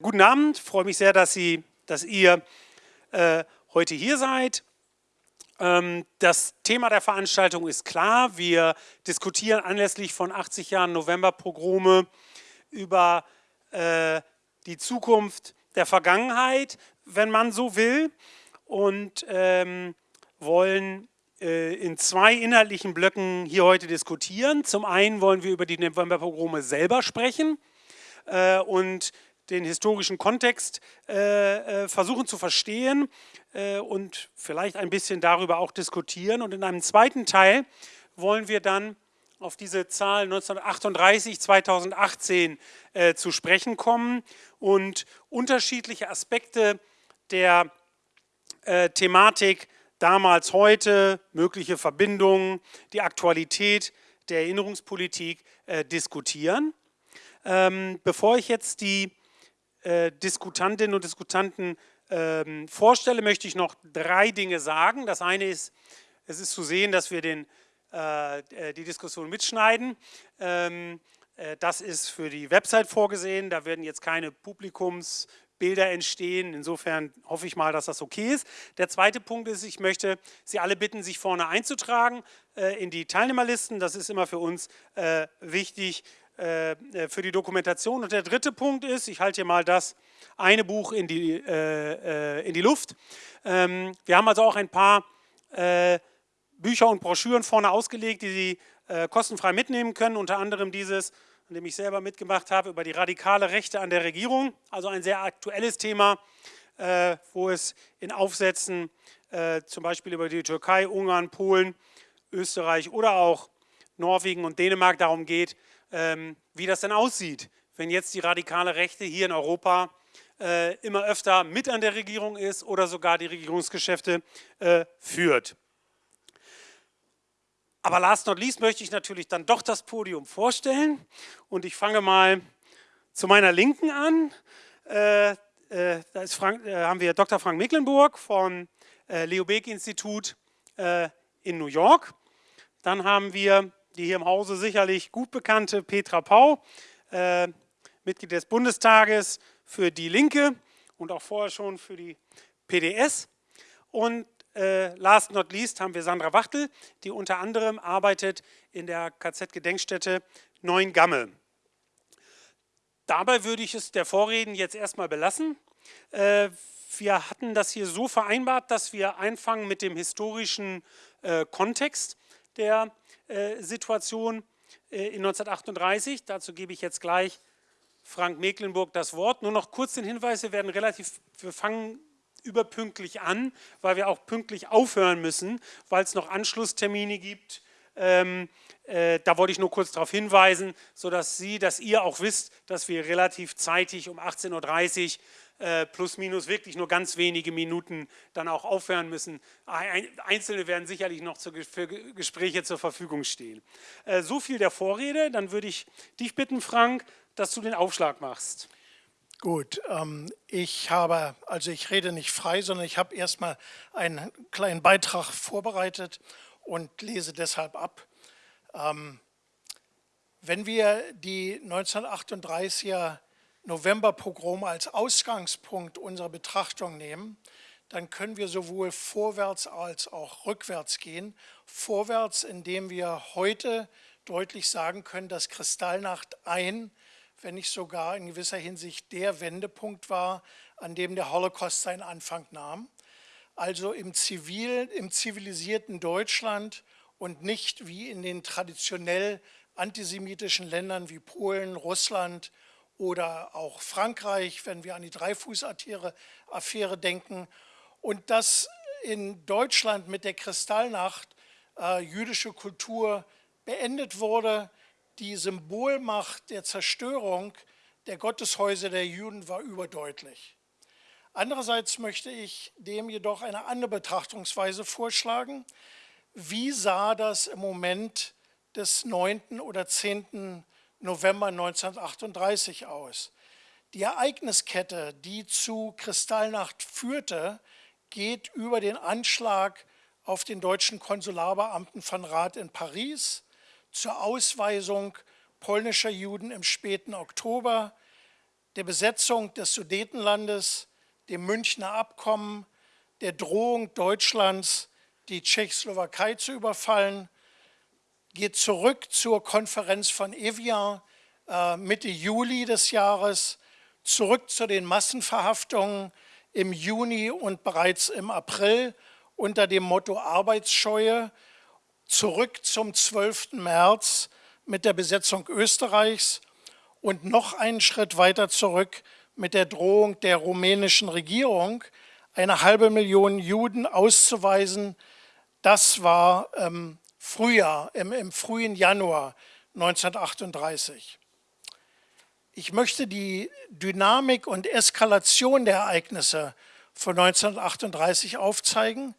Guten Abend, freue mich sehr, dass, Sie, dass ihr äh, heute hier seid. Ähm, das Thema der Veranstaltung ist klar. Wir diskutieren anlässlich von 80 Jahren Novemberpogrome über äh, die Zukunft der Vergangenheit, wenn man so will, und ähm, wollen äh, in zwei inhaltlichen Blöcken hier heute diskutieren. Zum einen wollen wir über die Novemberpogrome selber sprechen äh, und den historischen Kontext äh, äh, versuchen zu verstehen äh, und vielleicht ein bisschen darüber auch diskutieren. Und in einem zweiten Teil wollen wir dann auf diese Zahl 1938, 2018 äh, zu sprechen kommen und unterschiedliche Aspekte der äh, Thematik damals, heute, mögliche Verbindungen, die Aktualität der Erinnerungspolitik äh, diskutieren. Ähm, bevor ich jetzt die äh, Diskutantinnen und Diskutanten ähm, vorstelle, möchte ich noch drei Dinge sagen. Das eine ist, es ist zu sehen, dass wir den, äh, äh die Diskussion mitschneiden. Ähm, äh, das ist für die Website vorgesehen. Da werden jetzt keine Publikumsbilder entstehen. Insofern hoffe ich mal, dass das okay ist. Der zweite Punkt ist, ich möchte Sie alle bitten, sich vorne einzutragen äh, in die Teilnehmerlisten. Das ist immer für uns äh, wichtig, für die Dokumentation. Und der dritte Punkt ist, ich halte hier mal das eine Buch in die, äh, in die Luft. Ähm, wir haben also auch ein paar Bücher und Broschüren vorne ausgelegt, die Sie kostenfrei mitnehmen können, unter anderem dieses, an dem ich selber mitgemacht habe, über die radikale Rechte an der Regierung, also ein sehr aktuelles Thema, wo es in Aufsätzen zum Beispiel über die Türkei, Ungarn, Polen, Österreich oder auch Norwegen und Dänemark darum geht, wie das denn aussieht, wenn jetzt die radikale Rechte hier in Europa äh, immer öfter mit an der Regierung ist oder sogar die Regierungsgeschäfte äh, führt. Aber last not least möchte ich natürlich dann doch das Podium vorstellen und ich fange mal zu meiner Linken an. Äh, äh da Frank, äh, haben wir Dr. Frank Mecklenburg vom äh, Leo Beck Institut in New York. Dann haben wir die hier im Hause sicherlich gut bekannte Petra Pau, äh, Mitglied des Bundestages für die Linke und auch vorher schon für die PDS. Und äh, last not least haben wir Sandra Wachtel, die unter anderem arbeitet in der KZ-Gedenkstätte Neuengamme. Dabei würde ich es der Vorreden jetzt erstmal belassen. Äh, wir hatten das hier so vereinbart, dass wir einfangen mit dem historischen Kontext der Situation äh, in 1938. Dazu gebe ich jetzt gleich Frank Mecklenburg das Wort. Nur noch kurz den Hinweis, wir werden relativ, wir fangen überpünktlich an, weil wir auch pünktlich aufhören müssen, weil es noch Anschlusstermine gibt. Ähm, äh, da wollte ich nur kurz darauf hinweisen, sodass Sie, dass ihr auch wisst, dass wir relativ zeitig um 18.30 Uhr äh, plus minus wirklich nur ganz wenige Minuten dann auch aufhören müssen. Einzelne werden sicherlich noch für Gespräche zur Verfügung stehen. Äh, so viel der Vorrede, dann würde ich dich bitten, Frank, dass du den Aufschlag machst. Gut, ähm, ich habe, also ich rede nicht frei, sondern ich habe erstmal einen kleinen Beitrag vorbereitet und lese deshalb ab. Ähm, wenn wir die 1938er Novemberpogrom als Ausgangspunkt unserer Betrachtung nehmen, dann können wir sowohl vorwärts als auch rückwärts gehen. Vorwärts, indem wir heute deutlich sagen können, dass Kristallnacht ein, wenn nicht sogar in gewisser Hinsicht der Wendepunkt war, an dem der Holocaust seinen Anfang nahm. Also im, zivil, im zivilisierten Deutschland und nicht wie in den traditionell antisemitischen Ländern wie Polen, Russland oder auch Frankreich, wenn wir an die Dreifuß-Affäre denken. Und dass in Deutschland mit der Kristallnacht äh, jüdische Kultur beendet wurde, die Symbolmacht der Zerstörung der Gotteshäuser der Juden war überdeutlich. Andererseits möchte ich dem jedoch eine andere Betrachtungsweise vorschlagen. Wie sah das im Moment des 9. oder 10. November 1938 aus. Die Ereigniskette, die zu Kristallnacht führte, geht über den Anschlag auf den deutschen Konsularbeamten von Rath in Paris, zur Ausweisung polnischer Juden im späten Oktober, der Besetzung des Sudetenlandes, dem Münchner Abkommen, der Drohung Deutschlands, die Tschechoslowakei zu überfallen, geht zurück zur Konferenz von Evian äh, Mitte Juli des Jahres, zurück zu den Massenverhaftungen im Juni und bereits im April unter dem Motto Arbeitsscheue, zurück zum 12. März mit der Besetzung Österreichs und noch einen Schritt weiter zurück mit der Drohung der rumänischen Regierung, eine halbe Million Juden auszuweisen. Das war ähm, Frühjahr, im, im frühen Januar 1938. Ich möchte die Dynamik und Eskalation der Ereignisse von 1938 aufzeigen,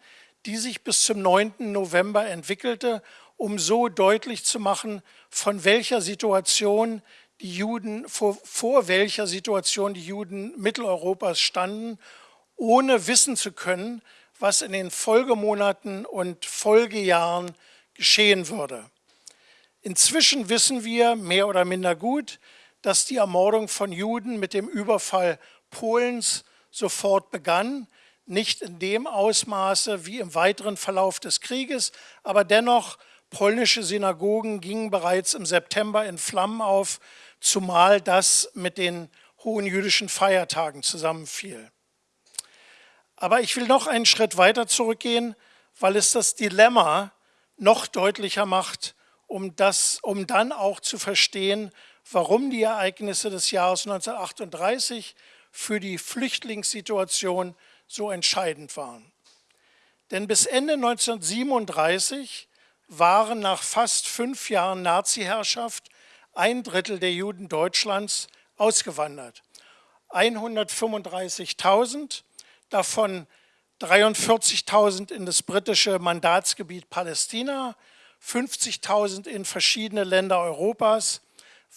die sich bis zum 9. November entwickelte, um so deutlich zu machen, von welcher Situation die Juden, vor, vor welcher Situation die Juden Mitteleuropas standen, ohne wissen zu können, was in den Folgemonaten und Folgejahren geschehen würde. Inzwischen wissen wir mehr oder minder gut, dass die Ermordung von Juden mit dem Überfall Polens sofort begann, nicht in dem Ausmaße wie im weiteren Verlauf des Krieges, aber dennoch polnische Synagogen gingen bereits im September in Flammen auf, zumal das mit den hohen jüdischen Feiertagen zusammenfiel. Aber ich will noch einen Schritt weiter zurückgehen, weil es das Dilemma noch deutlicher macht, um, das, um dann auch zu verstehen, warum die Ereignisse des Jahres 1938 für die Flüchtlingssituation so entscheidend waren. Denn bis Ende 1937 waren nach fast fünf Jahren Nazi-Herrschaft ein Drittel der Juden Deutschlands ausgewandert. 135.000, davon 43.000 in das britische Mandatsgebiet Palästina, 50.000 in verschiedene Länder Europas,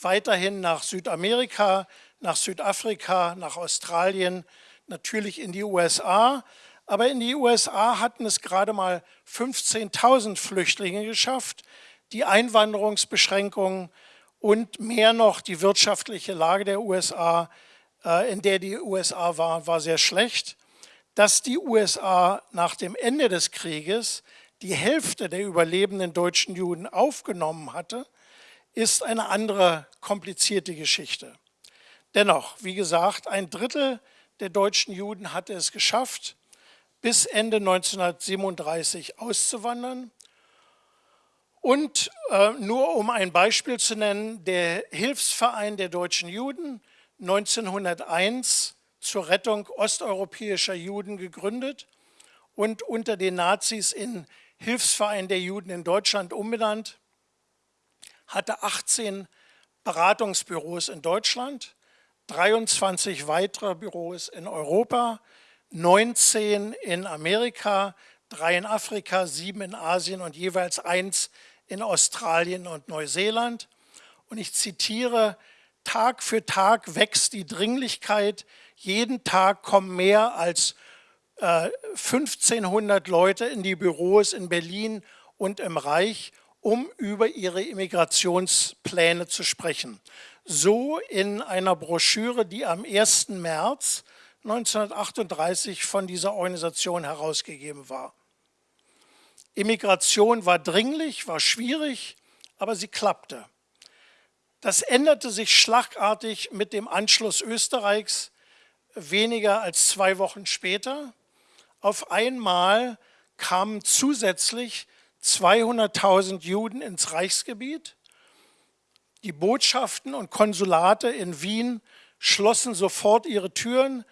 weiterhin nach Südamerika, nach Südafrika, nach Australien, natürlich in die USA. Aber in die USA hatten es gerade mal 15.000 Flüchtlinge geschafft. Die Einwanderungsbeschränkungen und mehr noch die wirtschaftliche Lage der USA, äh, in der die USA war, war sehr schlecht. Dass die USA nach dem Ende des Krieges die Hälfte der überlebenden deutschen Juden aufgenommen hatte, ist eine andere komplizierte Geschichte. Dennoch, wie gesagt, ein Drittel der deutschen Juden hatte es geschafft, bis Ende 1937 auszuwandern. Und äh, nur um ein Beispiel zu nennen, der Hilfsverein der deutschen Juden 1901 zur Rettung osteuropäischer Juden gegründet und unter den Nazis in Hilfsverein der Juden in Deutschland umbenannt, hatte 18 Beratungsbüros in Deutschland, 23 weitere Büros in Europa, 19 in Amerika, drei in Afrika, sieben in Asien und jeweils eins in Australien und Neuseeland. Und ich zitiere, Tag für Tag wächst die Dringlichkeit, jeden Tag kommen mehr als äh, 1500 Leute in die Büros in Berlin und im Reich um über ihre Immigrationspläne zu sprechen. So in einer Broschüre, die am 1. März 1938 von dieser Organisation herausgegeben war. Immigration war dringlich, war schwierig, aber sie klappte. Das änderte sich schlagartig mit dem Anschluss Österreichs weniger als zwei Wochen später. Auf einmal kamen zusätzlich 200.000 Juden ins Reichsgebiet. Die Botschaften und Konsulate in Wien schlossen sofort ihre Türen,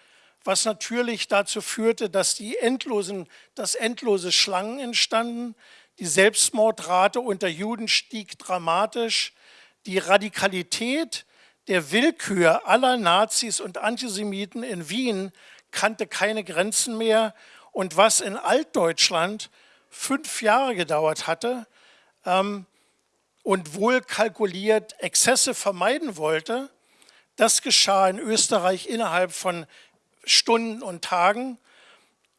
was natürlich dazu führte, dass die endlosen, dass endlose Schlangen entstanden. Die Selbstmordrate unter Juden stieg dramatisch. Die Radikalität der Willkür aller Nazis und Antisemiten in Wien kannte keine Grenzen mehr. Und was in Altdeutschland fünf Jahre gedauert hatte ähm, und wohl kalkuliert Exzesse vermeiden wollte. Das geschah in Österreich innerhalb von Stunden und Tagen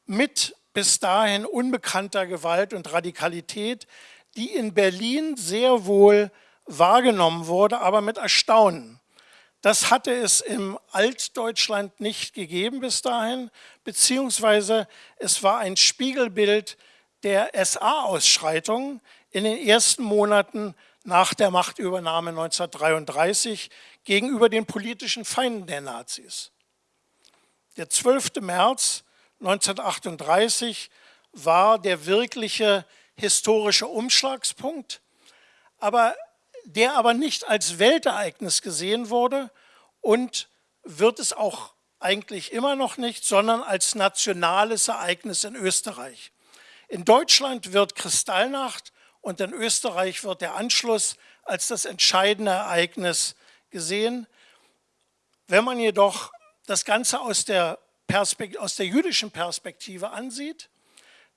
mit bis dahin unbekannter Gewalt und Radikalität, die in Berlin sehr wohl wahrgenommen wurde, aber mit Erstaunen. Das hatte es im Altdeutschland nicht gegeben bis dahin, beziehungsweise es war ein Spiegelbild der SA-Ausschreitungen in den ersten Monaten nach der Machtübernahme 1933 gegenüber den politischen Feinden der Nazis. Der 12. März 1938 war der wirkliche historische Umschlagspunkt, aber der aber nicht als Weltereignis gesehen wurde und wird es auch eigentlich immer noch nicht, sondern als nationales Ereignis in Österreich. In Deutschland wird Kristallnacht und in Österreich wird der Anschluss als das entscheidende Ereignis gesehen. Wenn man jedoch das Ganze aus der, aus der jüdischen Perspektive ansieht,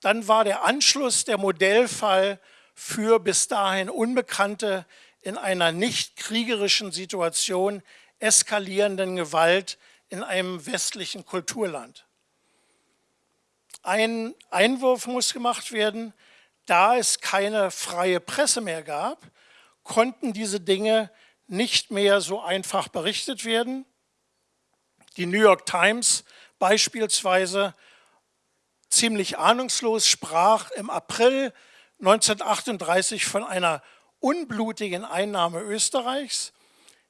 dann war der Anschluss der Modellfall für bis dahin unbekannte, in einer nicht kriegerischen Situation eskalierenden Gewalt in einem westlichen Kulturland. Ein Einwurf muss gemacht werden, da es keine freie Presse mehr gab, konnten diese Dinge nicht mehr so einfach berichtet werden. Die New York Times beispielsweise ziemlich ahnungslos sprach im April 1938 von einer unblutigen Einnahme Österreichs.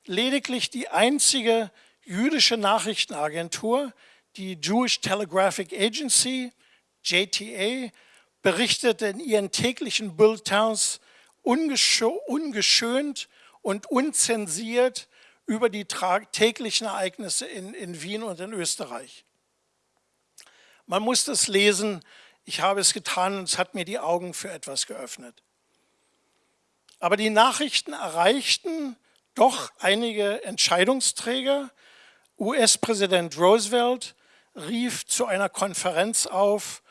Lediglich die einzige jüdische Nachrichtenagentur, die Jewish Telegraphic Agency, JTA, berichtete in ihren täglichen Bulletins ungeschönt und unzensiert über die täglichen Ereignisse in, in Wien und in Österreich. Man muss das lesen. Ich habe es getan und es hat mir die Augen für etwas geöffnet. Aber die Nachrichten erreichten doch einige Entscheidungsträger. US-Präsident Roosevelt rief zu einer Konferenz auf,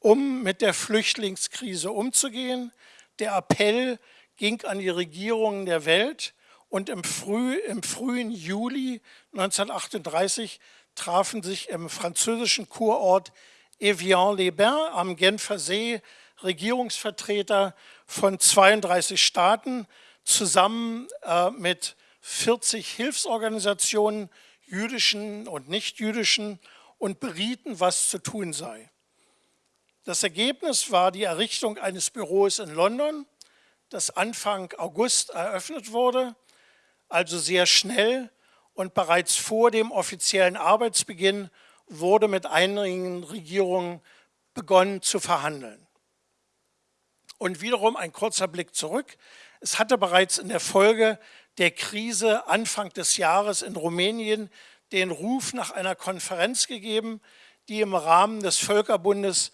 um mit der Flüchtlingskrise umzugehen. Der Appell ging an die Regierungen der Welt und im, früh, im frühen Juli 1938 trafen sich im französischen Kurort Evian-les-Bains am Genfer See Regierungsvertreter von 32 Staaten zusammen äh, mit 40 Hilfsorganisationen, jüdischen und nichtjüdischen, und berieten, was zu tun sei. Das Ergebnis war die Errichtung eines Büros in London, das Anfang August eröffnet wurde, also sehr schnell und bereits vor dem offiziellen Arbeitsbeginn wurde mit einigen Regierungen begonnen zu verhandeln. Und wiederum ein kurzer Blick zurück. Es hatte bereits in der Folge der Krise Anfang des Jahres in Rumänien den Ruf nach einer Konferenz gegeben, die im Rahmen des Völkerbundes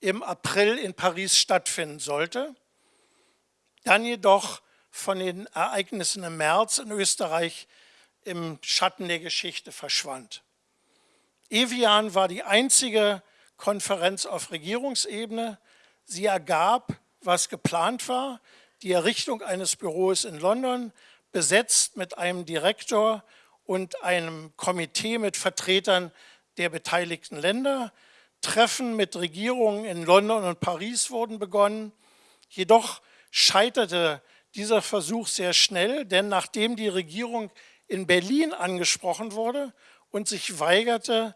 im April in Paris stattfinden sollte, dann jedoch von den Ereignissen im März in Österreich im Schatten der Geschichte verschwand. Evian war die einzige Konferenz auf Regierungsebene. Sie ergab, was geplant war, die Errichtung eines Büros in London, besetzt mit einem Direktor und einem Komitee mit Vertretern der beteiligten Länder. Treffen mit Regierungen in London und Paris wurden begonnen. Jedoch scheiterte dieser Versuch sehr schnell, denn nachdem die Regierung in Berlin angesprochen wurde und sich weigerte,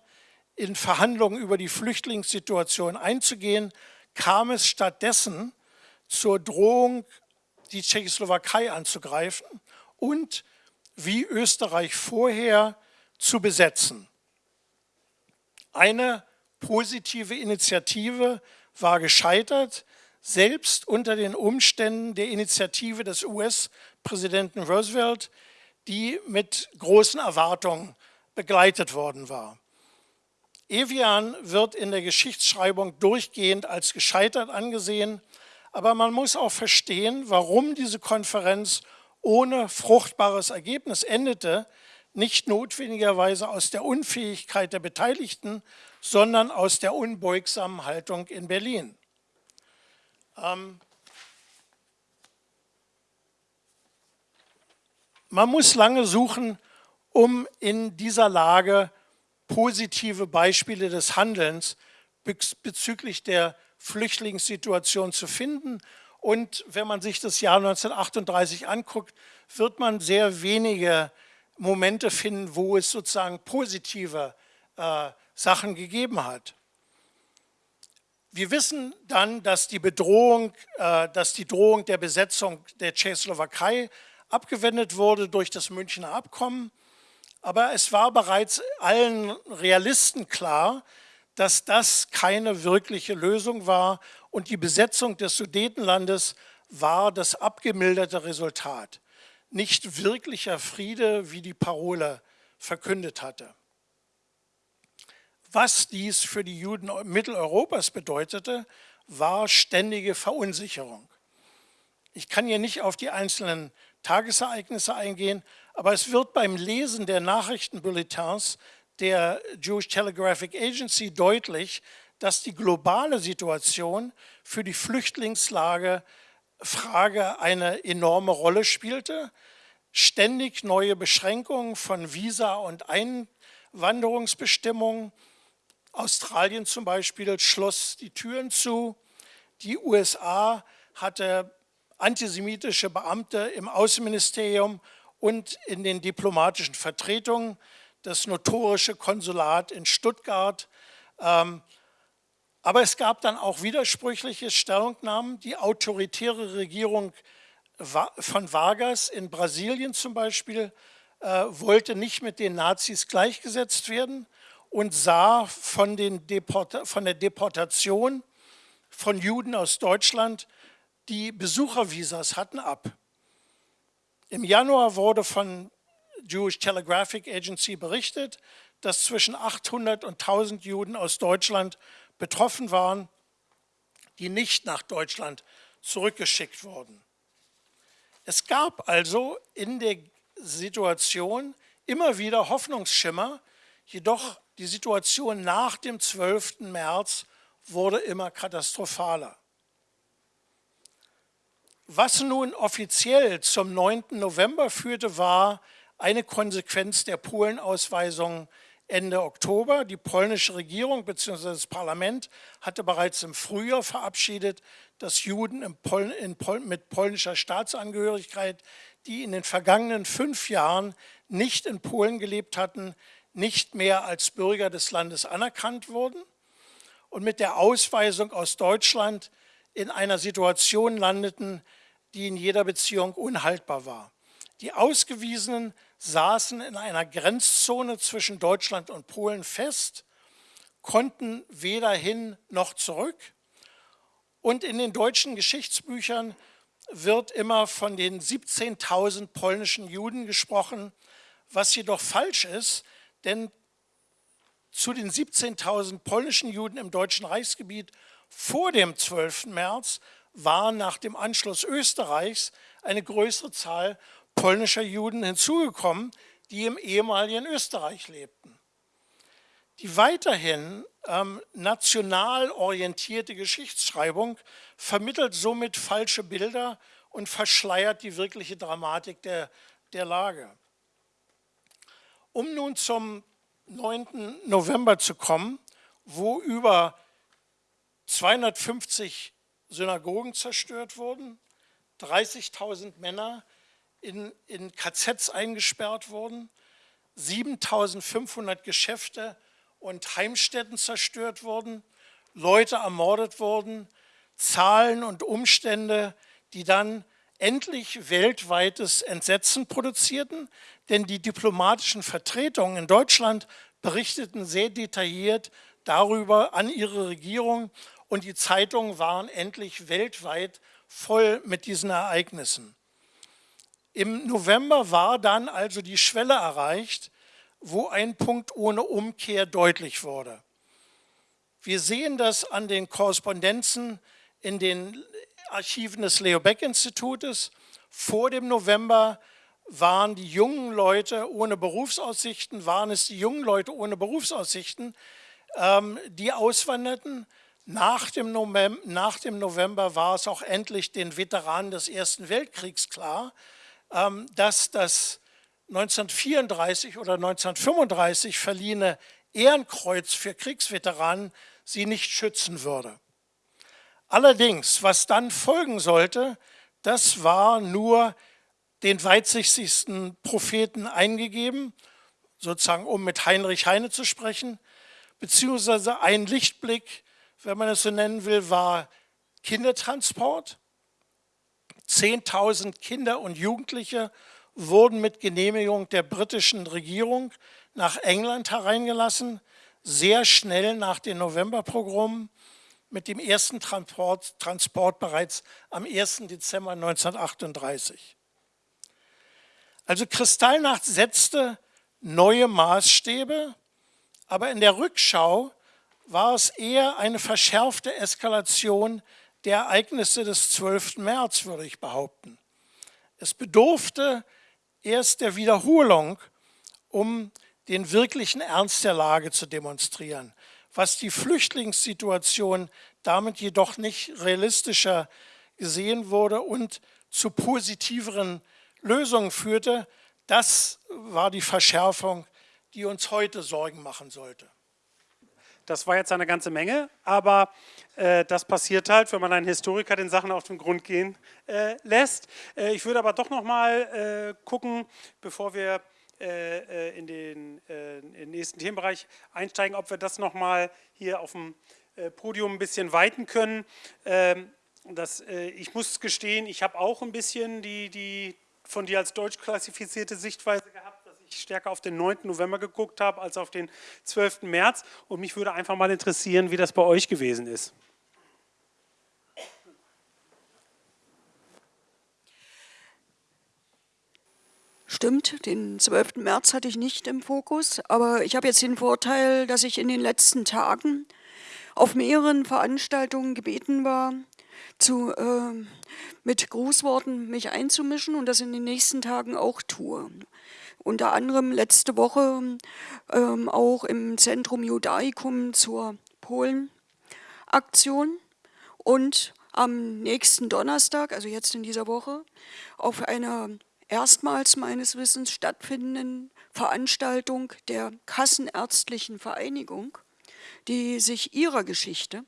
in Verhandlungen über die Flüchtlingssituation einzugehen, kam es stattdessen zur Drohung, die Tschechoslowakei anzugreifen und wie Österreich vorher zu besetzen. Eine positive Initiative war gescheitert, selbst unter den Umständen der Initiative des US-Präsidenten Roosevelt, die mit großen Erwartungen begleitet worden war. Evian wird in der Geschichtsschreibung durchgehend als gescheitert angesehen, aber man muss auch verstehen, warum diese Konferenz ohne fruchtbares Ergebnis endete, nicht notwendigerweise aus der Unfähigkeit der Beteiligten, sondern aus der unbeugsamen Haltung in Berlin. Ähm man muss lange suchen, um in dieser Lage positive Beispiele des Handelns bezüglich der Flüchtlingssituation zu finden. Und wenn man sich das Jahr 1938 anguckt, wird man sehr wenige Momente finden, wo es sozusagen positive äh, Sachen gegeben hat. Wir wissen dann, dass die Bedrohung, äh, dass die Drohung der Besetzung der Tschechoslowakei abgewendet wurde durch das Münchner Abkommen. Aber es war bereits allen Realisten klar, dass das keine wirkliche Lösung war und die Besetzung des Sudetenlandes war das abgemilderte Resultat. Nicht wirklicher Friede, wie die Parole verkündet hatte. Was dies für die Juden Mitteleuropas bedeutete, war ständige Verunsicherung. Ich kann hier nicht auf die einzelnen Tagesereignisse eingehen, aber es wird beim Lesen der Nachrichtenbulletins der Jewish Telegraphic Agency deutlich, dass die globale Situation für die Flüchtlingslage Frage eine enorme Rolle spielte. Ständig neue Beschränkungen von Visa- und Einwanderungsbestimmungen, Australien zum Beispiel schloss die Türen zu. Die USA hatte antisemitische Beamte im Außenministerium und in den diplomatischen Vertretungen, das notorische Konsulat in Stuttgart. Ähm, aber es gab dann auch widersprüchliche Stellungnahmen. Die autoritäre Regierung von Vargas in Brasilien zum Beispiel äh, wollte nicht mit den Nazis gleichgesetzt werden und sah von, von der Deportation von Juden aus Deutschland, die Besuchervisas hatten, ab. Im Januar wurde von Jewish Telegraphic Agency berichtet, dass zwischen 800 und 1000 Juden aus Deutschland betroffen waren, die nicht nach Deutschland zurückgeschickt wurden. Es gab also in der Situation immer wieder Hoffnungsschimmer, jedoch die Situation nach dem 12. März wurde immer katastrophaler. Was nun offiziell zum 9. November führte, war eine Konsequenz der Polenausweisung Ende Oktober. Die polnische Regierung bzw. das Parlament hatte bereits im Frühjahr verabschiedet, dass Juden Pol Pol mit polnischer Staatsangehörigkeit, die in den vergangenen fünf Jahren nicht in Polen gelebt hatten, nicht mehr als Bürger des Landes anerkannt wurden und mit der Ausweisung aus Deutschland in einer Situation landeten, die in jeder Beziehung unhaltbar war. Die Ausgewiesenen saßen in einer Grenzzone zwischen Deutschland und Polen fest, konnten weder hin noch zurück. Und in den deutschen Geschichtsbüchern wird immer von den 17.000 polnischen Juden gesprochen, was jedoch falsch ist, denn zu den 17.000 polnischen Juden im Deutschen Reichsgebiet vor dem 12. März war nach dem Anschluss Österreichs eine größere Zahl polnischer Juden hinzugekommen, die im ehemaligen Österreich lebten. Die weiterhin ähm, national orientierte Geschichtsschreibung vermittelt somit falsche Bilder und verschleiert die wirkliche Dramatik der, der Lage. Um nun zum 9. November zu kommen, wo über 250 Synagogen zerstört wurden, 30.000 Männer in, in KZs eingesperrt wurden, 7.500 Geschäfte und Heimstätten zerstört wurden, Leute ermordet wurden, Zahlen und Umstände, die dann endlich weltweites Entsetzen produzierten, denn die diplomatischen Vertretungen in Deutschland berichteten sehr detailliert darüber an ihre Regierung und die Zeitungen waren endlich weltweit voll mit diesen Ereignissen. Im November war dann also die Schwelle erreicht, wo ein Punkt ohne Umkehr deutlich wurde. Wir sehen das an den Korrespondenzen in den Archiven des Leo Beck Institutes. Vor dem November waren die jungen Leute ohne Berufsaussichten, waren es die jungen Leute ohne Berufsaussichten, ähm, die auswanderten. Nach dem, November, nach dem, November, war es auch endlich den Veteranen des Ersten Weltkriegs klar, dass das 1934 oder 1935 verliehene Ehrenkreuz für Kriegsveteranen sie nicht schützen würde. Allerdings, was dann folgen sollte, das war nur den weitsichtigsten Propheten eingegeben, sozusagen um mit Heinrich Heine zu sprechen, beziehungsweise ein Lichtblick, wenn man es so nennen will, war Kindertransport. 10.000 Kinder und Jugendliche wurden mit Genehmigung der britischen Regierung nach England hereingelassen, sehr schnell nach den Novemberpogromen, mit dem ersten Transport, Transport bereits am 1. Dezember 1938. Also Kristallnacht setzte neue Maßstäbe, aber in der Rückschau war es eher eine verschärfte Eskalation der Ereignisse des 12. März, würde ich behaupten. Es bedurfte erst der Wiederholung, um den wirklichen Ernst der Lage zu demonstrieren. Was die Flüchtlingssituation damit jedoch nicht realistischer gesehen wurde und zu positiveren Lösungen führte, das war die Verschärfung, die uns heute Sorgen machen sollte. Das war jetzt eine ganze Menge, aber das passiert halt, wenn man einen Historiker den Sachen auf den Grund gehen äh, lässt. Äh, ich würde aber doch noch mal äh, gucken, bevor wir äh, äh, in den, in, den, nächsten Themenbereich einsteigen, ob wir das noch mal hier auf dem Podium ein bisschen weiten können. Ähm, das, ich muss gestehen, ich habe auch ein bisschen die, die von dir als deutsch klassifizierte Sichtweise gehabt stärker auf den 9. November geguckt habe als auf den 12. März. Und mich würde einfach mal interessieren, wie das bei euch gewesen ist. Stimmt, den 12. März hatte ich nicht im Fokus, aber ich habe jetzt den Vorteil, dass ich in den letzten Tagen auf mehreren Veranstaltungen gebeten war, zu, äh, mit Grußworten mich einzumischen und das in den nächsten Tagen auch tue unter anderem letzte Woche ähm, auch im Zentrum Judaicum zur Polen-Aktion und am nächsten Donnerstag, also jetzt in dieser Woche, auf einer erstmals meines Wissens stattfindenden Veranstaltung der Kassenärztlichen Vereinigung, die sich ihrer Geschichte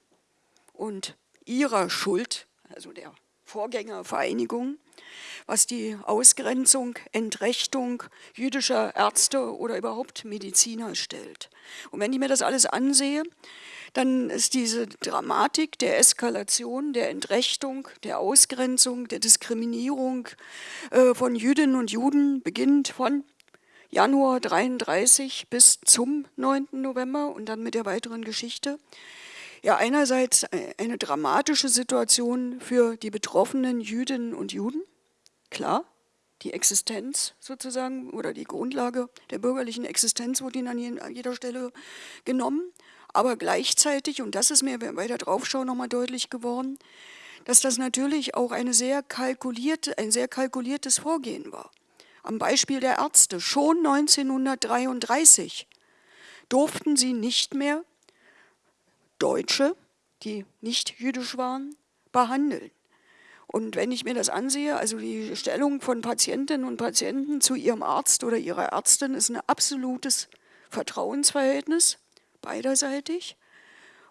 und ihrer Schuld, also der Vorgängervereinigung, was die Ausgrenzung, Entrechtung jüdischer Ärzte oder überhaupt Mediziner stellt. Und wenn ich mir das alles ansehe, dann ist diese Dramatik der Eskalation, der Entrechtung, der Ausgrenzung, der Diskriminierung äh, von Jüdinnen und Juden beginnt von Januar 33 bis zum 9. November und dann mit der weiteren Geschichte. Ja, einerseits eine dramatische Situation für die betroffenen Jüdinnen und Juden, Klar, die Existenz sozusagen oder die Grundlage der bürgerlichen Existenz wurde ihnen an jeder Stelle genommen. Aber gleichzeitig, und das ist mir bei der Draufschau nochmal deutlich geworden, dass das natürlich auch eine sehr kalkulierte, ein sehr kalkuliertes Vorgehen war. Am Beispiel der Ärzte, schon 1933 durften sie nicht mehr Deutsche, die nicht jüdisch waren, behandeln. Und wenn ich mir das ansehe, also die Stellung von Patientinnen und Patienten zu ihrem Arzt oder ihrer Ärztin ist ein absolutes Vertrauensverhältnis, beiderseitig.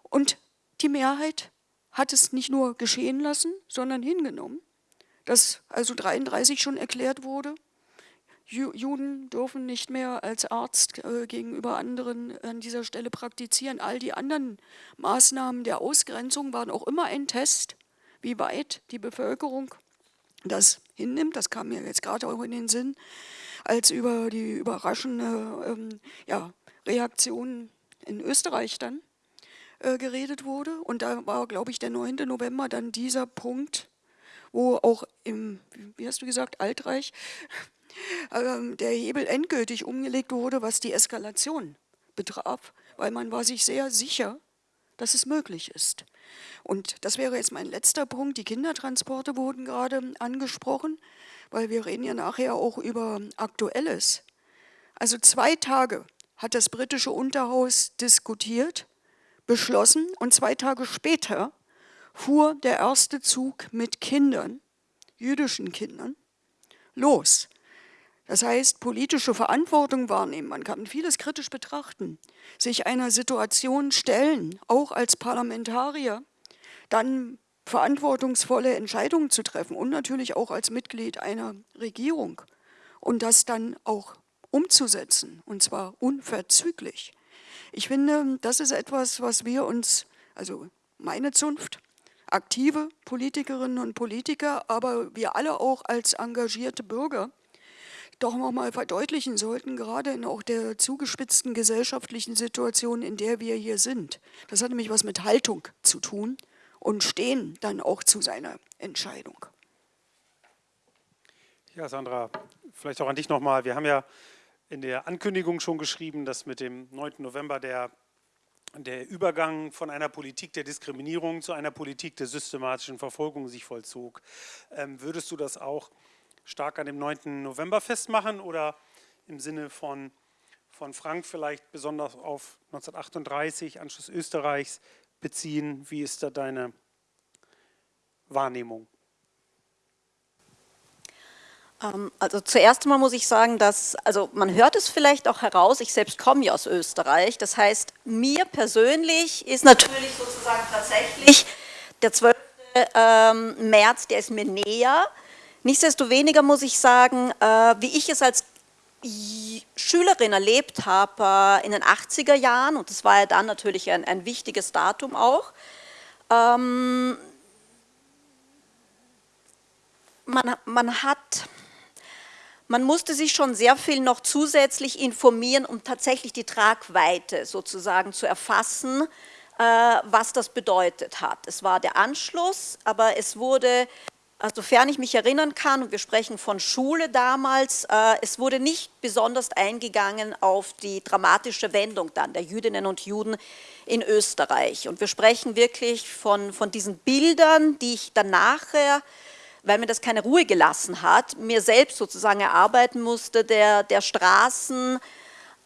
Und die Mehrheit hat es nicht nur geschehen lassen, sondern hingenommen, dass also 33 schon erklärt wurde, Juden dürfen nicht mehr als Arzt äh, gegenüber anderen an dieser Stelle praktizieren. All die anderen Maßnahmen der Ausgrenzung waren auch immer ein Test wie weit die Bevölkerung das hinnimmt. Das kam mir jetzt gerade auch in den Sinn, als über die überraschende ähm, ja, Reaktion in Österreich dann äh, geredet wurde. Und da war, glaube ich, der 9. November dann dieser Punkt, wo auch im, wie hast du gesagt, Altreich, der Hebel endgültig umgelegt wurde, was die Eskalation betraf, weil man war sich sehr sicher, dass es möglich ist. Und das wäre jetzt mein letzter Punkt. Die Kindertransporte wurden gerade angesprochen, weil wir reden ja nachher auch über Aktuelles. Also zwei Tage hat das britische Unterhaus diskutiert, beschlossen und zwei Tage später fuhr der erste Zug mit Kindern, jüdischen Kindern, los. Das heißt, politische Verantwortung wahrnehmen, man kann vieles kritisch betrachten, sich einer Situation stellen, auch als Parlamentarier, dann verantwortungsvolle Entscheidungen zu treffen und natürlich auch als Mitglied einer Regierung und das dann auch umzusetzen, und zwar unverzüglich. Ich finde, das ist etwas, was wir uns, also meine Zunft, aktive Politikerinnen und Politiker, aber wir alle auch als engagierte Bürger doch nochmal verdeutlichen sollten, gerade in auch der zugespitzten gesellschaftlichen Situation, in der wir hier sind. Das hat nämlich was mit Haltung zu tun und Stehen dann auch zu seiner Entscheidung. Ja, Sandra, vielleicht auch an dich nochmal. Wir haben ja in der Ankündigung schon geschrieben, dass mit dem 9. November der, der Übergang von einer Politik der Diskriminierung zu einer Politik der systematischen Verfolgung sich vollzog. Ähm, würdest du das auch stark an dem 9. November festmachen oder im Sinne von, von Frank vielleicht besonders auf 1938, Anschluss Österreichs beziehen? Wie ist da deine Wahrnehmung? Ähm, also zuerst einmal muss ich sagen, dass, also man hört es vielleicht auch heraus, ich selbst komme ja aus Österreich, das heißt, mir persönlich ist natürlich sozusagen tatsächlich der 12. Ähm, März, der ist mir näher, Nichtsdestoweniger muss ich sagen, äh, wie ich es als Schülerin erlebt habe äh, in den 80er Jahren, und das war ja dann natürlich ein, ein wichtiges Datum auch, ähm, man, man hat, man musste sich schon sehr viel noch zusätzlich informieren, um tatsächlich die Tragweite sozusagen zu erfassen, äh, was das bedeutet hat. Es war der Anschluss, aber es wurde also sofern ich mich erinnern kann, und wir sprechen von Schule damals, äh, es wurde nicht besonders eingegangen auf die dramatische Wendung dann der Jüdinnen und Juden in Österreich. Und wir sprechen wirklich von, von diesen Bildern, die ich dann nachher, weil mir das keine Ruhe gelassen hat, mir selbst sozusagen erarbeiten musste, der, der Straßen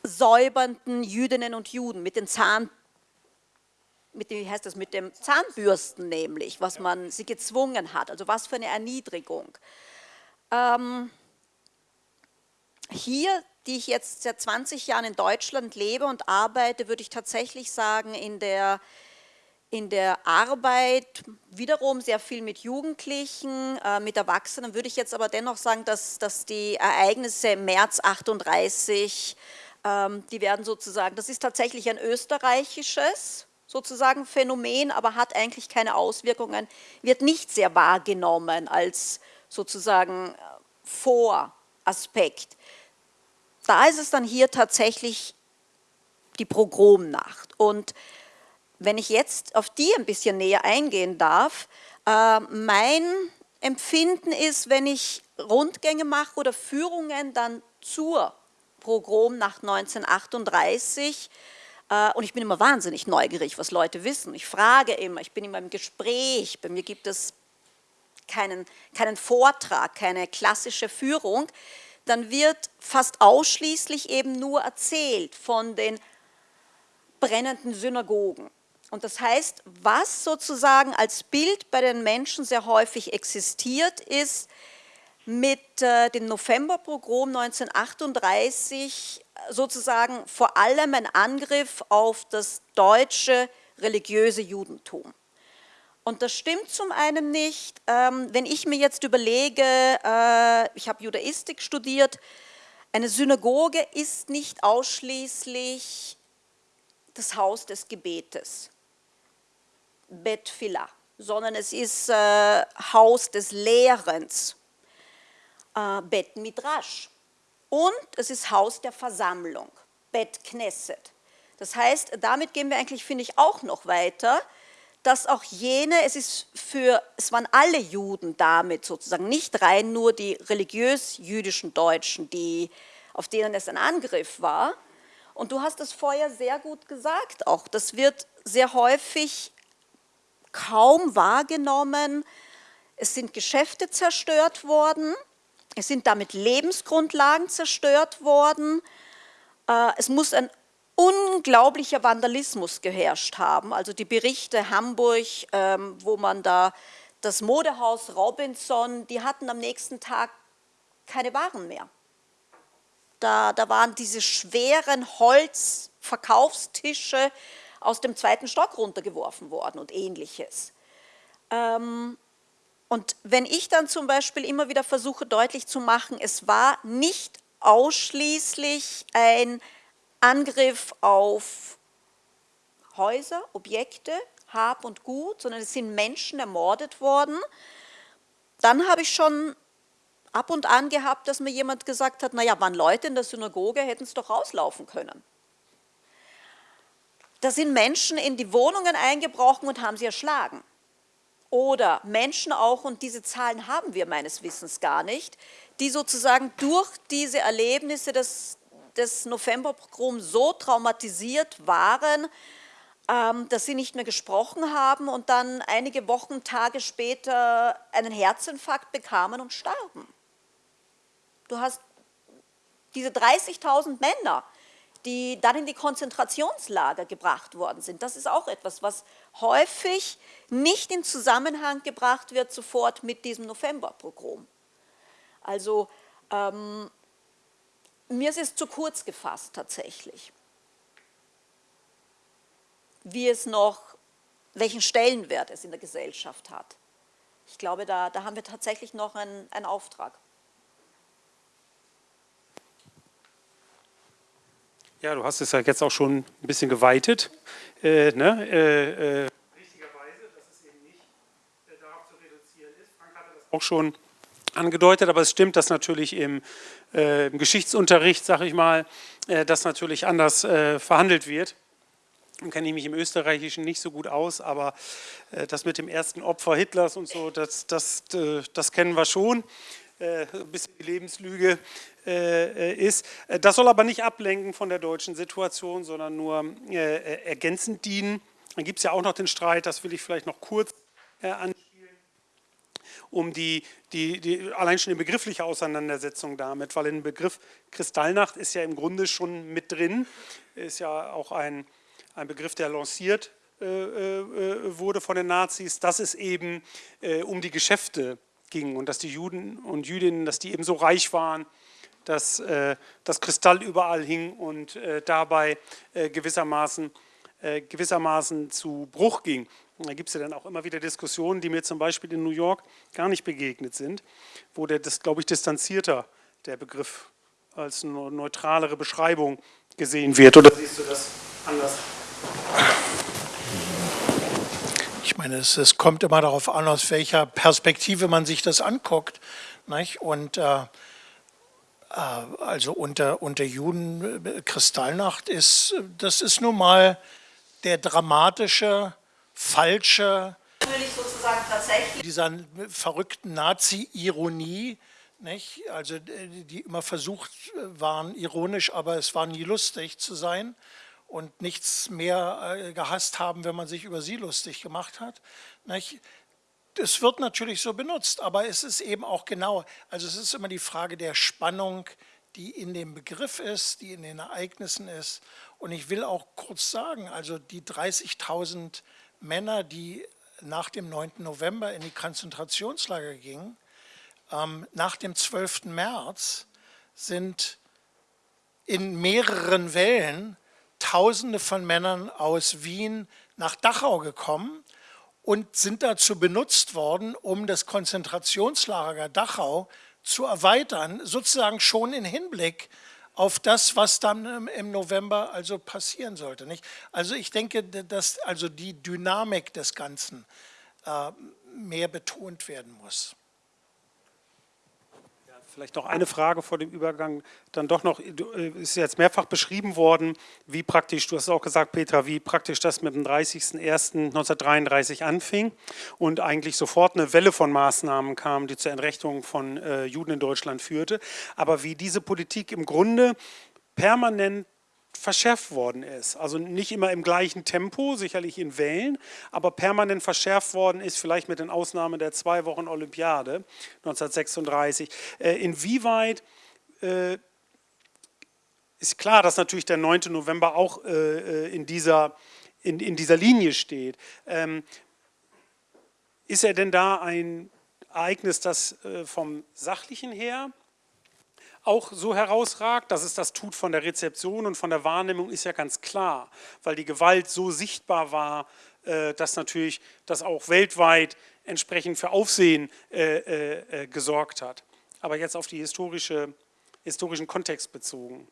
säubernden Jüdinnen und Juden mit den Zahn mit dem, wie heißt das, mit dem Zahnbürsten nämlich, was man sie gezwungen hat, also was für eine Erniedrigung. Ähm, hier, die ich jetzt seit 20 Jahren in Deutschland lebe und arbeite, würde ich tatsächlich sagen, in der, in der Arbeit wiederum sehr viel mit Jugendlichen, äh, mit Erwachsenen, würde ich jetzt aber dennoch sagen, dass, dass die Ereignisse im März 38, ähm, die werden sozusagen, das ist tatsächlich ein österreichisches, sozusagen Phänomen, aber hat eigentlich keine Auswirkungen, wird nicht sehr wahrgenommen als sozusagen äh, Voraspekt. Da ist es dann hier tatsächlich die Progromnacht. Und wenn ich jetzt auf die ein bisschen näher eingehen darf, äh, mein Empfinden ist, wenn ich Rundgänge mache oder Führungen dann zur Progromnacht 1938, äh, und ich bin immer wahnsinnig neugierig, was Leute wissen. Ich frage immer, ich bin immer im Gespräch. Bei mir gibt es keinen, keinen Vortrag, keine klassische Führung. Dann wird fast ausschließlich eben nur erzählt von den brennenden Synagogen. Und das heißt, was sozusagen als Bild bei den Menschen sehr häufig existiert, ist mit äh, dem Novemberpogrom 1938 sozusagen vor allem ein Angriff auf das deutsche religiöse Judentum. Und das stimmt zum einen nicht. Ähm, wenn ich mir jetzt überlege, äh, ich habe Judaistik studiert, eine Synagoge ist nicht ausschließlich das Haus des Gebetes, Bet Filah, sondern es ist äh, Haus des Lehrens, äh, Bet Midrash. Und es ist Haus der Versammlung, Bet Knesset. Das heißt, damit gehen wir eigentlich, finde ich, auch noch weiter, dass auch jene, es ist für, es waren alle Juden damit sozusagen, nicht rein nur die religiös-jüdischen Deutschen, die, auf denen es ein Angriff war. Und du hast es vorher sehr gut gesagt auch, das wird sehr häufig kaum wahrgenommen. Es sind Geschäfte zerstört worden, es sind damit Lebensgrundlagen zerstört worden. Äh, es muss ein unglaublicher Vandalismus geherrscht haben. Also die Berichte Hamburg, ähm, wo man da das Modehaus Robinson, die hatten am nächsten Tag keine Waren mehr. Da, da waren diese schweren Holzverkaufstische aus dem zweiten Stock runtergeworfen worden und ähnliches. Ähm, und wenn ich dann zum Beispiel immer wieder versuche deutlich zu machen, es war nicht ausschließlich ein Angriff auf Häuser, Objekte, Hab und Gut, sondern es sind Menschen ermordet worden, dann habe ich schon ab und an gehabt, dass mir jemand gesagt hat, naja, waren Leute in der Synagoge, hätten es doch rauslaufen können. Da sind Menschen in die Wohnungen eingebrochen und haben sie erschlagen. Oder Menschen auch, und diese Zahlen haben wir meines Wissens gar nicht, die sozusagen durch diese Erlebnisse des, des Novemberpogroms so traumatisiert waren, ähm, dass sie nicht mehr gesprochen haben und dann einige Wochen, Tage später einen Herzinfarkt bekamen und starben. Du hast diese 30.000 Männer, die dann in die Konzentrationslager gebracht worden sind. Das ist auch etwas, was häufig nicht in Zusammenhang gebracht wird sofort mit diesem Novemberpogrom. Also ähm, mir ist es zu kurz gefasst tatsächlich. Wie es noch, welchen Stellenwert es in der Gesellschaft hat. Ich glaube, da, da haben wir tatsächlich noch einen, einen Auftrag. Ja, du hast es ja jetzt auch schon ein bisschen geweitet. Äh, ne? äh, äh, richtigerweise, dass es eben nicht äh, darauf zu reduzieren ist. Frank hatte das auch schon angedeutet, aber es stimmt, dass natürlich im, äh, im Geschichtsunterricht, sage ich mal, äh, das natürlich anders verhandelt wird. Nun kenne ich mich im Österreichischen nicht so gut aus, aber das mit dem ersten Opfer Hitlers und so, das, das, das kennen wir schon. ein bisschen die Lebenslüge äh, ist. Das soll aber nicht ablenken von der deutschen Situation, sondern nur äh, ergänzend dienen. Dann gibt es ja auch noch den Streit, das will ich vielleicht noch kurz äh, anspielen, um die, die, die, allein schon die begriffliche Auseinandersetzung damit, weil dem Begriff Kristallnacht ist ja im Grunde schon mit drin, ist ja auch ein, ein Begriff, der lanciert wurde von den Nazis, dass es eben um die Geschäfte ging und dass die Juden und Jüdinnen, dass die eben so reich waren, dass äh, das Kristall überall hing und äh, dabei äh, gewissermaßen, gewissermaßen zu Bruch ging. Und da gibt es ja dann auch immer wieder Diskussionen, die mir zum Beispiel in New York gar nicht begegnet sind, wo der, das glaube ich, distanzierter der Begriff als eine neutralere Beschreibung gesehen wird. Oder siehst du das anders? Ich meine, es, es kommt immer darauf an, aus welcher Perspektive man sich das anguckt. Nicht? Und äh, also unter, unter Juden äh, Kristallnacht ist, das ist nun mal der dramatische, falsche, dieser verrückten Nazi-Ironie, also äh, die immer versucht waren, ironisch, aber es war nie lustig zu sein und nichts mehr gehasst haben, wenn man sich über sie lustig gemacht hat. Nicht? Es wird natürlich so benutzt, aber es ist eben auch genau, also es ist immer die Frage der Spannung, die in dem Begriff ist, die in den Ereignissen ist. Und ich will auch kurz sagen, also die 30.000 Männer, die nach dem 9. November in die Konzentrationslager gingen, ähm, nach dem 12. März sind in mehreren Wellen Tausende von Männern aus Wien nach Dachau gekommen und sind dazu benutzt worden, um das Konzentrationslager Dachau zu erweitern, sozusagen schon in Hinblick auf das, was dann im November also passieren sollte. Nicht? Also ich denke, dass also die Dynamik des Ganzen äh, mehr betont werden muss. Vielleicht noch eine Frage vor dem Übergang. Dann doch noch, äh, ist jetzt mehrfach beschrieben worden, wie praktisch, du hast auch gesagt, Petra, wie praktisch das mit dem 30.01.1933 anfing und eigentlich sofort eine Welle von Maßnahmen kam, die zur Entrechtung von äh, Juden in Deutschland führte. Aber wie diese Politik im Grunde permanent verschärft worden ist. Also nicht immer im gleichen Tempo, sicherlich in Wellen, aber permanent verschärft worden ist, vielleicht mit den Ausnahmen der zwei Wochen Olympiade 1936. Äh, inwieweit äh, ist klar, dass natürlich der 9. November auch äh, in, dieser, in, in dieser Linie steht. Ähm, ist er denn da ein Ereignis, das vom Sachlichen her auch so herausragt, dass es das tut von der Rezeption und von der Wahrnehmung, ist ja ganz klar, weil die Gewalt so sichtbar war, äh, dass natürlich das auch weltweit entsprechend für Aufsehen äh, äh, gesorgt hat. Aber jetzt auf die historische, historischen Kontext bezogen.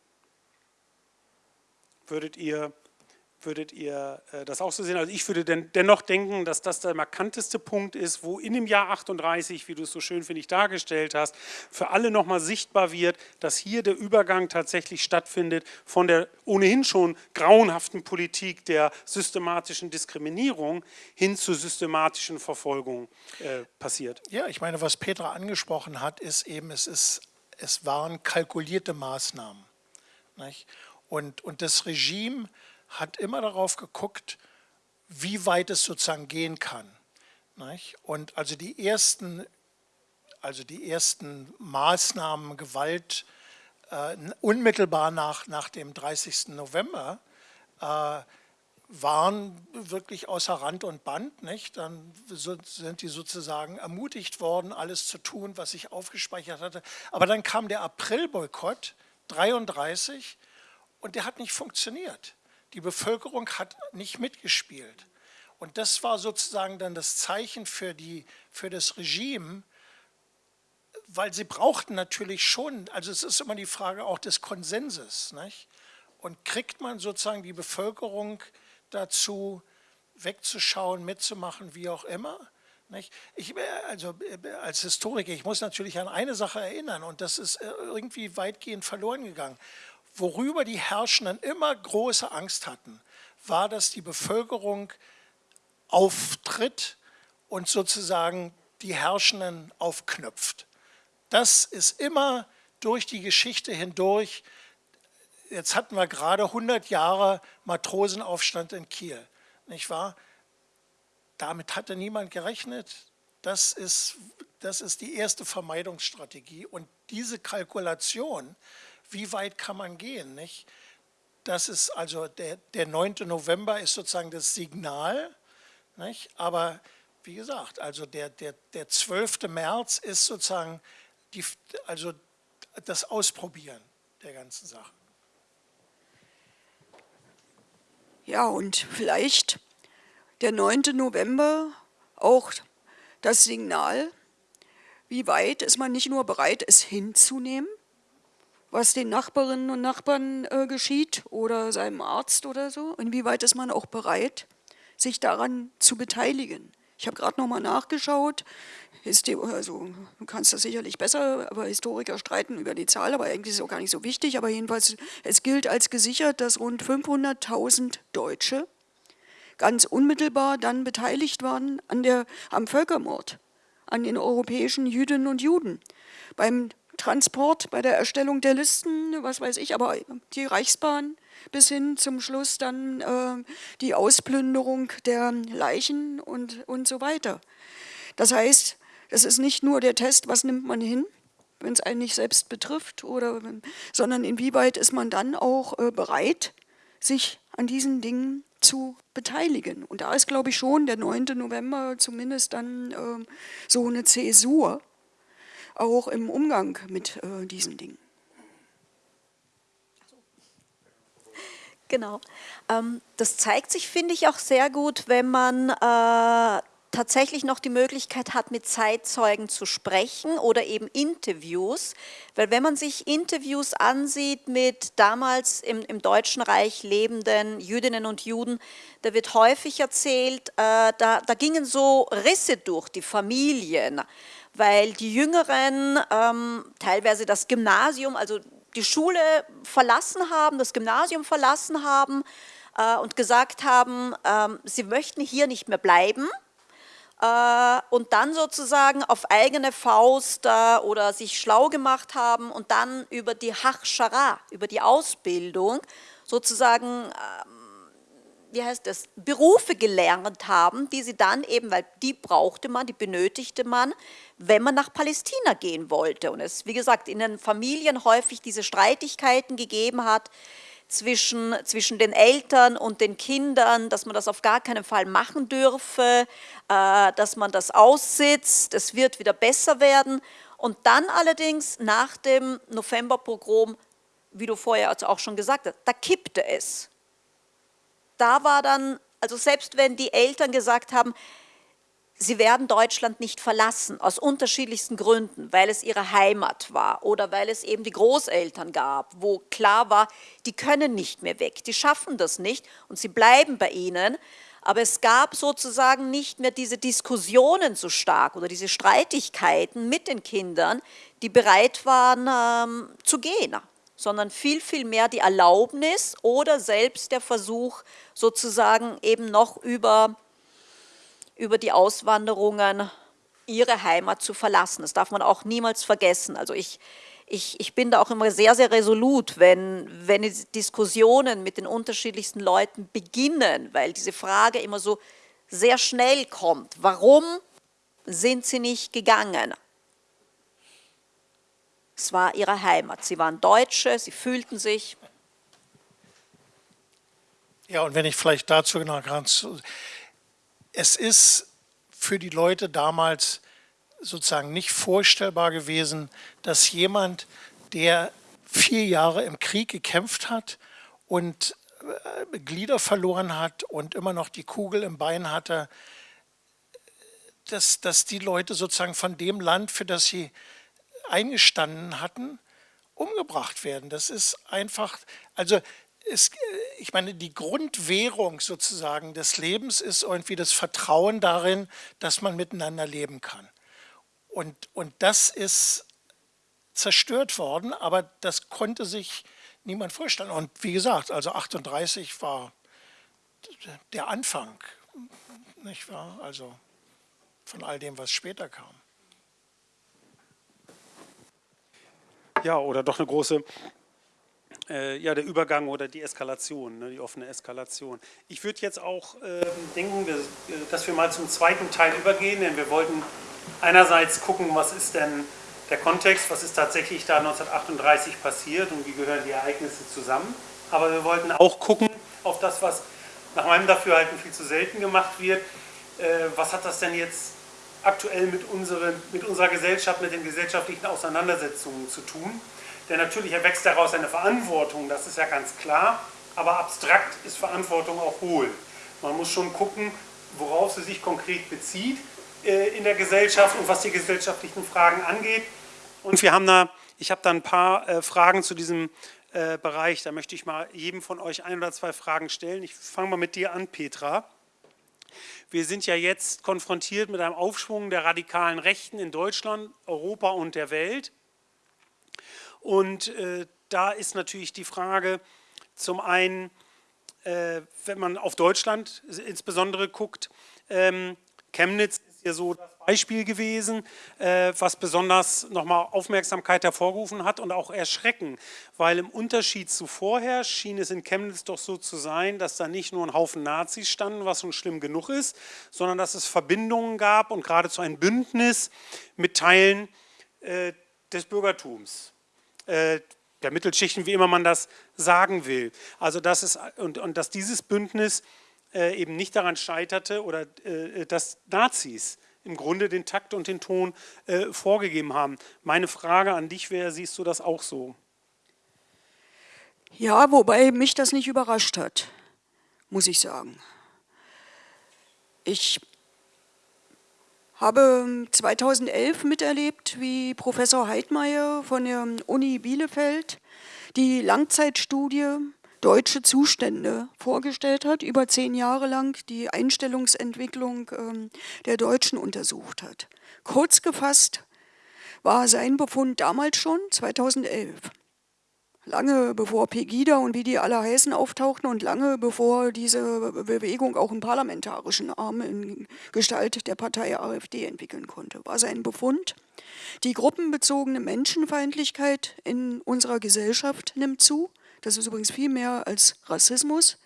Würdet ihr Würdet ihr äh, das auch so sehen? Also ich würde denn, dennoch denken, dass das der markanteste Punkt ist, wo in dem Jahr 38, wie du es so schön, finde ich, dargestellt hast, für alle nochmal sichtbar wird, dass hier der Übergang tatsächlich stattfindet von der ohnehin schon grauenhaften Politik der systematischen Diskriminierung hin zur systematischen Verfolgung äh, passiert. Ja, ich meine, was Petra angesprochen hat, ist eben, es, ist, es waren kalkulierte Maßnahmen. Nicht? Und, und das Regime hat immer darauf geguckt, wie weit es sozusagen gehen kann. Und also die ersten, also die ersten Maßnahmen, Gewalt, äh, unmittelbar nach, nach dem 30. November, äh, waren wirklich außer Rand und Band. Nicht? Dann sind die sozusagen ermutigt worden, alles zu tun, was ich aufgespeichert hatte. Aber dann kam der April-Boykott, 33, und der hat nicht funktioniert. Die Bevölkerung hat nicht mitgespielt. Und das war sozusagen dann das Zeichen für, die, für das Regime, weil sie brauchten natürlich schon, also es ist immer die Frage auch des Konsenses. Nicht? Und kriegt man sozusagen die Bevölkerung dazu, wegzuschauen, mitzumachen, wie auch immer? Nicht? Ich, also als Historiker, ich muss natürlich an eine Sache erinnern und das ist irgendwie weitgehend verloren gegangen worüber die Herrschenden immer große Angst hatten, war, dass die Bevölkerung auftritt und sozusagen die Herrschenden aufknüpft. Das ist immer durch die Geschichte hindurch, jetzt hatten wir gerade 100 Jahre Matrosenaufstand in Kiel, nicht wahr? Damit hatte niemand gerechnet. Das ist, das ist die erste Vermeidungsstrategie. Und diese Kalkulation wie weit kann man gehen? Nicht? Das ist also der, der 9. November ist sozusagen das Signal, nicht? aber wie gesagt, also der, der, der 12. März ist sozusagen die, also das Ausprobieren der ganzen Sache. Ja, und vielleicht der 9. November auch das Signal, wie weit ist man nicht nur bereit, es hinzunehmen, was den Nachbarinnen und Nachbarn äh, geschieht oder seinem Arzt oder so? Inwieweit ist man auch bereit, sich daran zu beteiligen? Ich habe gerade nochmal nachgeschaut, also du kannst das sicherlich besser, aber Historiker streiten über die Zahl, aber eigentlich ist es auch gar nicht so wichtig. Aber jedenfalls, es gilt als gesichert, dass rund 500.000 Deutsche ganz unmittelbar dann beteiligt waren an der, am Völkermord, an den europäischen Jüdinnen und Juden. Beim Transport, bei der Erstellung der Listen, was weiß ich, aber die Reichsbahn bis hin zum Schluss dann äh, die Ausplünderung der Leichen und, und so weiter. Das heißt, es ist nicht nur der Test, was nimmt man hin, wenn es einen nicht selbst betrifft, oder, sondern inwieweit ist man dann auch äh, bereit, sich an diesen Dingen zu beteiligen. Und da ist, glaube ich, schon der 9. November zumindest dann äh, so eine Zäsur, auch im Umgang mit äh, diesen Dingen. Genau. Ähm, das zeigt sich, finde ich, auch sehr gut, wenn man äh, tatsächlich noch die Möglichkeit hat, mit Zeitzeugen zu sprechen oder eben Interviews. Weil wenn man sich Interviews ansieht mit damals im, im Deutschen Reich lebenden Jüdinnen und Juden, da wird häufig erzählt, äh, da, da gingen so Risse durch die Familien weil die Jüngeren ähm, teilweise das Gymnasium, also die Schule verlassen haben, das Gymnasium verlassen haben äh, und gesagt haben, ähm, sie möchten hier nicht mehr bleiben äh, und dann sozusagen auf eigene Faust äh, oder sich schlau gemacht haben und dann über die Hachschara, über die Ausbildung sozusagen ähm, wie heißt das, Berufe gelernt haben, die sie dann eben, weil die brauchte man, die benötigte man, wenn man nach Palästina gehen wollte. Und es, wie gesagt, in den Familien häufig diese Streitigkeiten gegeben hat zwischen, zwischen den Eltern und den Kindern, dass man das auf gar keinen Fall machen dürfe, äh, dass man das aussitzt, es wird wieder besser werden. Und dann allerdings nach dem Novemberpogrom, wie du vorher auch schon gesagt hast, da kippte es da war dann, also selbst wenn die Eltern gesagt haben, sie werden Deutschland nicht verlassen, aus unterschiedlichsten Gründen, weil es ihre Heimat war oder weil es eben die Großeltern gab, wo klar war, die können nicht mehr weg, die schaffen das nicht und sie bleiben bei ihnen. Aber es gab sozusagen nicht mehr diese Diskussionen so stark oder diese Streitigkeiten mit den Kindern, die bereit waren ähm, zu gehen, sondern viel, viel mehr die Erlaubnis oder selbst der Versuch, sozusagen eben noch über über die Auswanderungen ihre Heimat zu verlassen. Das darf man auch niemals vergessen. Also ich, ich, ich bin da auch immer sehr, sehr resolut, wenn, wenn Diskussionen mit den unterschiedlichsten Leuten beginnen, weil diese Frage immer so sehr schnell kommt. Warum sind sie nicht gegangen? Es war ihre Heimat. Sie waren Deutsche, sie fühlten sich. Ja, und wenn ich vielleicht dazu noch ganz es ist für die Leute damals sozusagen nicht vorstellbar gewesen, dass jemand, der vier Jahre im Krieg gekämpft hat und äh, Glieder verloren hat und immer noch die Kugel im Bein hatte, dass, dass die Leute sozusagen von dem Land, für das sie eingestanden hatten, umgebracht werden. Das ist einfach, also es, ich meine, die Grundwährung sozusagen des Lebens ist irgendwie das Vertrauen darin, dass man miteinander leben kann. Und, und das ist zerstört worden, aber das konnte sich niemand vorstellen. Und wie gesagt, also 38 war der Anfang, nicht wahr? Also von all dem, was später kam. Ja, oder doch eine große äh, ja, der Übergang oder die Eskalation, ne, die offene Eskalation. Ich würde jetzt auch äh, denken, dass, dass wir mal zum zweiten Teil übergehen, denn wir wollten einerseits gucken, was ist denn der Kontext, was ist tatsächlich da 1938 passiert und wie gehören die Ereignisse zusammen. Aber wir wollten auch gucken auf das, was nach meinem Dafürhalten viel zu selten gemacht wird. Äh, was hat das denn jetzt aktuell mit, unseren, mit unserer Gesellschaft, mit den gesellschaftlichen Auseinandersetzungen zu tun? Denn natürlich erwächst daraus eine Verantwortung, das ist ja ganz klar, aber abstrakt ist Verantwortung auch hohl. Man muss schon gucken, worauf sie sich konkret bezieht äh, in der Gesellschaft und was die gesellschaftlichen Fragen angeht. Und wir haben da, ich habe da ein paar äh, Fragen zu diesem äh, Bereich, da möchte ich mal jedem von euch ein oder zwei Fragen stellen. Ich fange mal mit dir an, Petra. Wir sind ja jetzt konfrontiert mit einem Aufschwung der radikalen Rechten in Deutschland, Europa und der Welt. Und äh, da ist natürlich die Frage, zum einen, äh, wenn man auf Deutschland insbesondere guckt, ähm, Chemnitz ist ja so das Beispiel gewesen, äh, was besonders nochmal Aufmerksamkeit hervorgerufen hat und auch Erschrecken, weil im Unterschied zu vorher schien es in Chemnitz doch so zu sein, dass da nicht nur ein Haufen Nazis standen, was schon schlimm genug ist, sondern dass es Verbindungen gab und geradezu ein Bündnis mit Teilen äh, des Bürgertums. Äh, der Mittelschichten, wie immer man das sagen will. Also dass es, und, und dass dieses Bündnis äh, eben nicht daran scheiterte oder äh, dass Nazis im Grunde den Takt und den Ton äh, vorgegeben haben. Meine Frage an dich wäre, siehst du das auch so? Ja, wobei mich das nicht überrascht hat, muss ich sagen. Ich habe 2011 miterlebt, wie Professor Heidmeier von der Uni Bielefeld die Langzeitstudie Deutsche Zustände vorgestellt hat, über zehn Jahre lang die Einstellungsentwicklung ähm, der Deutschen untersucht hat. Kurz gefasst war sein Befund damals schon, 2011 lange bevor Pegida und wie die alle heißen auftauchten und lange bevor diese Bewegung auch einen parlamentarischen Arm in Gestalt der Partei AfD entwickeln konnte, war sein Befund. Die gruppenbezogene Menschenfeindlichkeit in unserer Gesellschaft nimmt zu. Das ist übrigens viel mehr als Rassismus.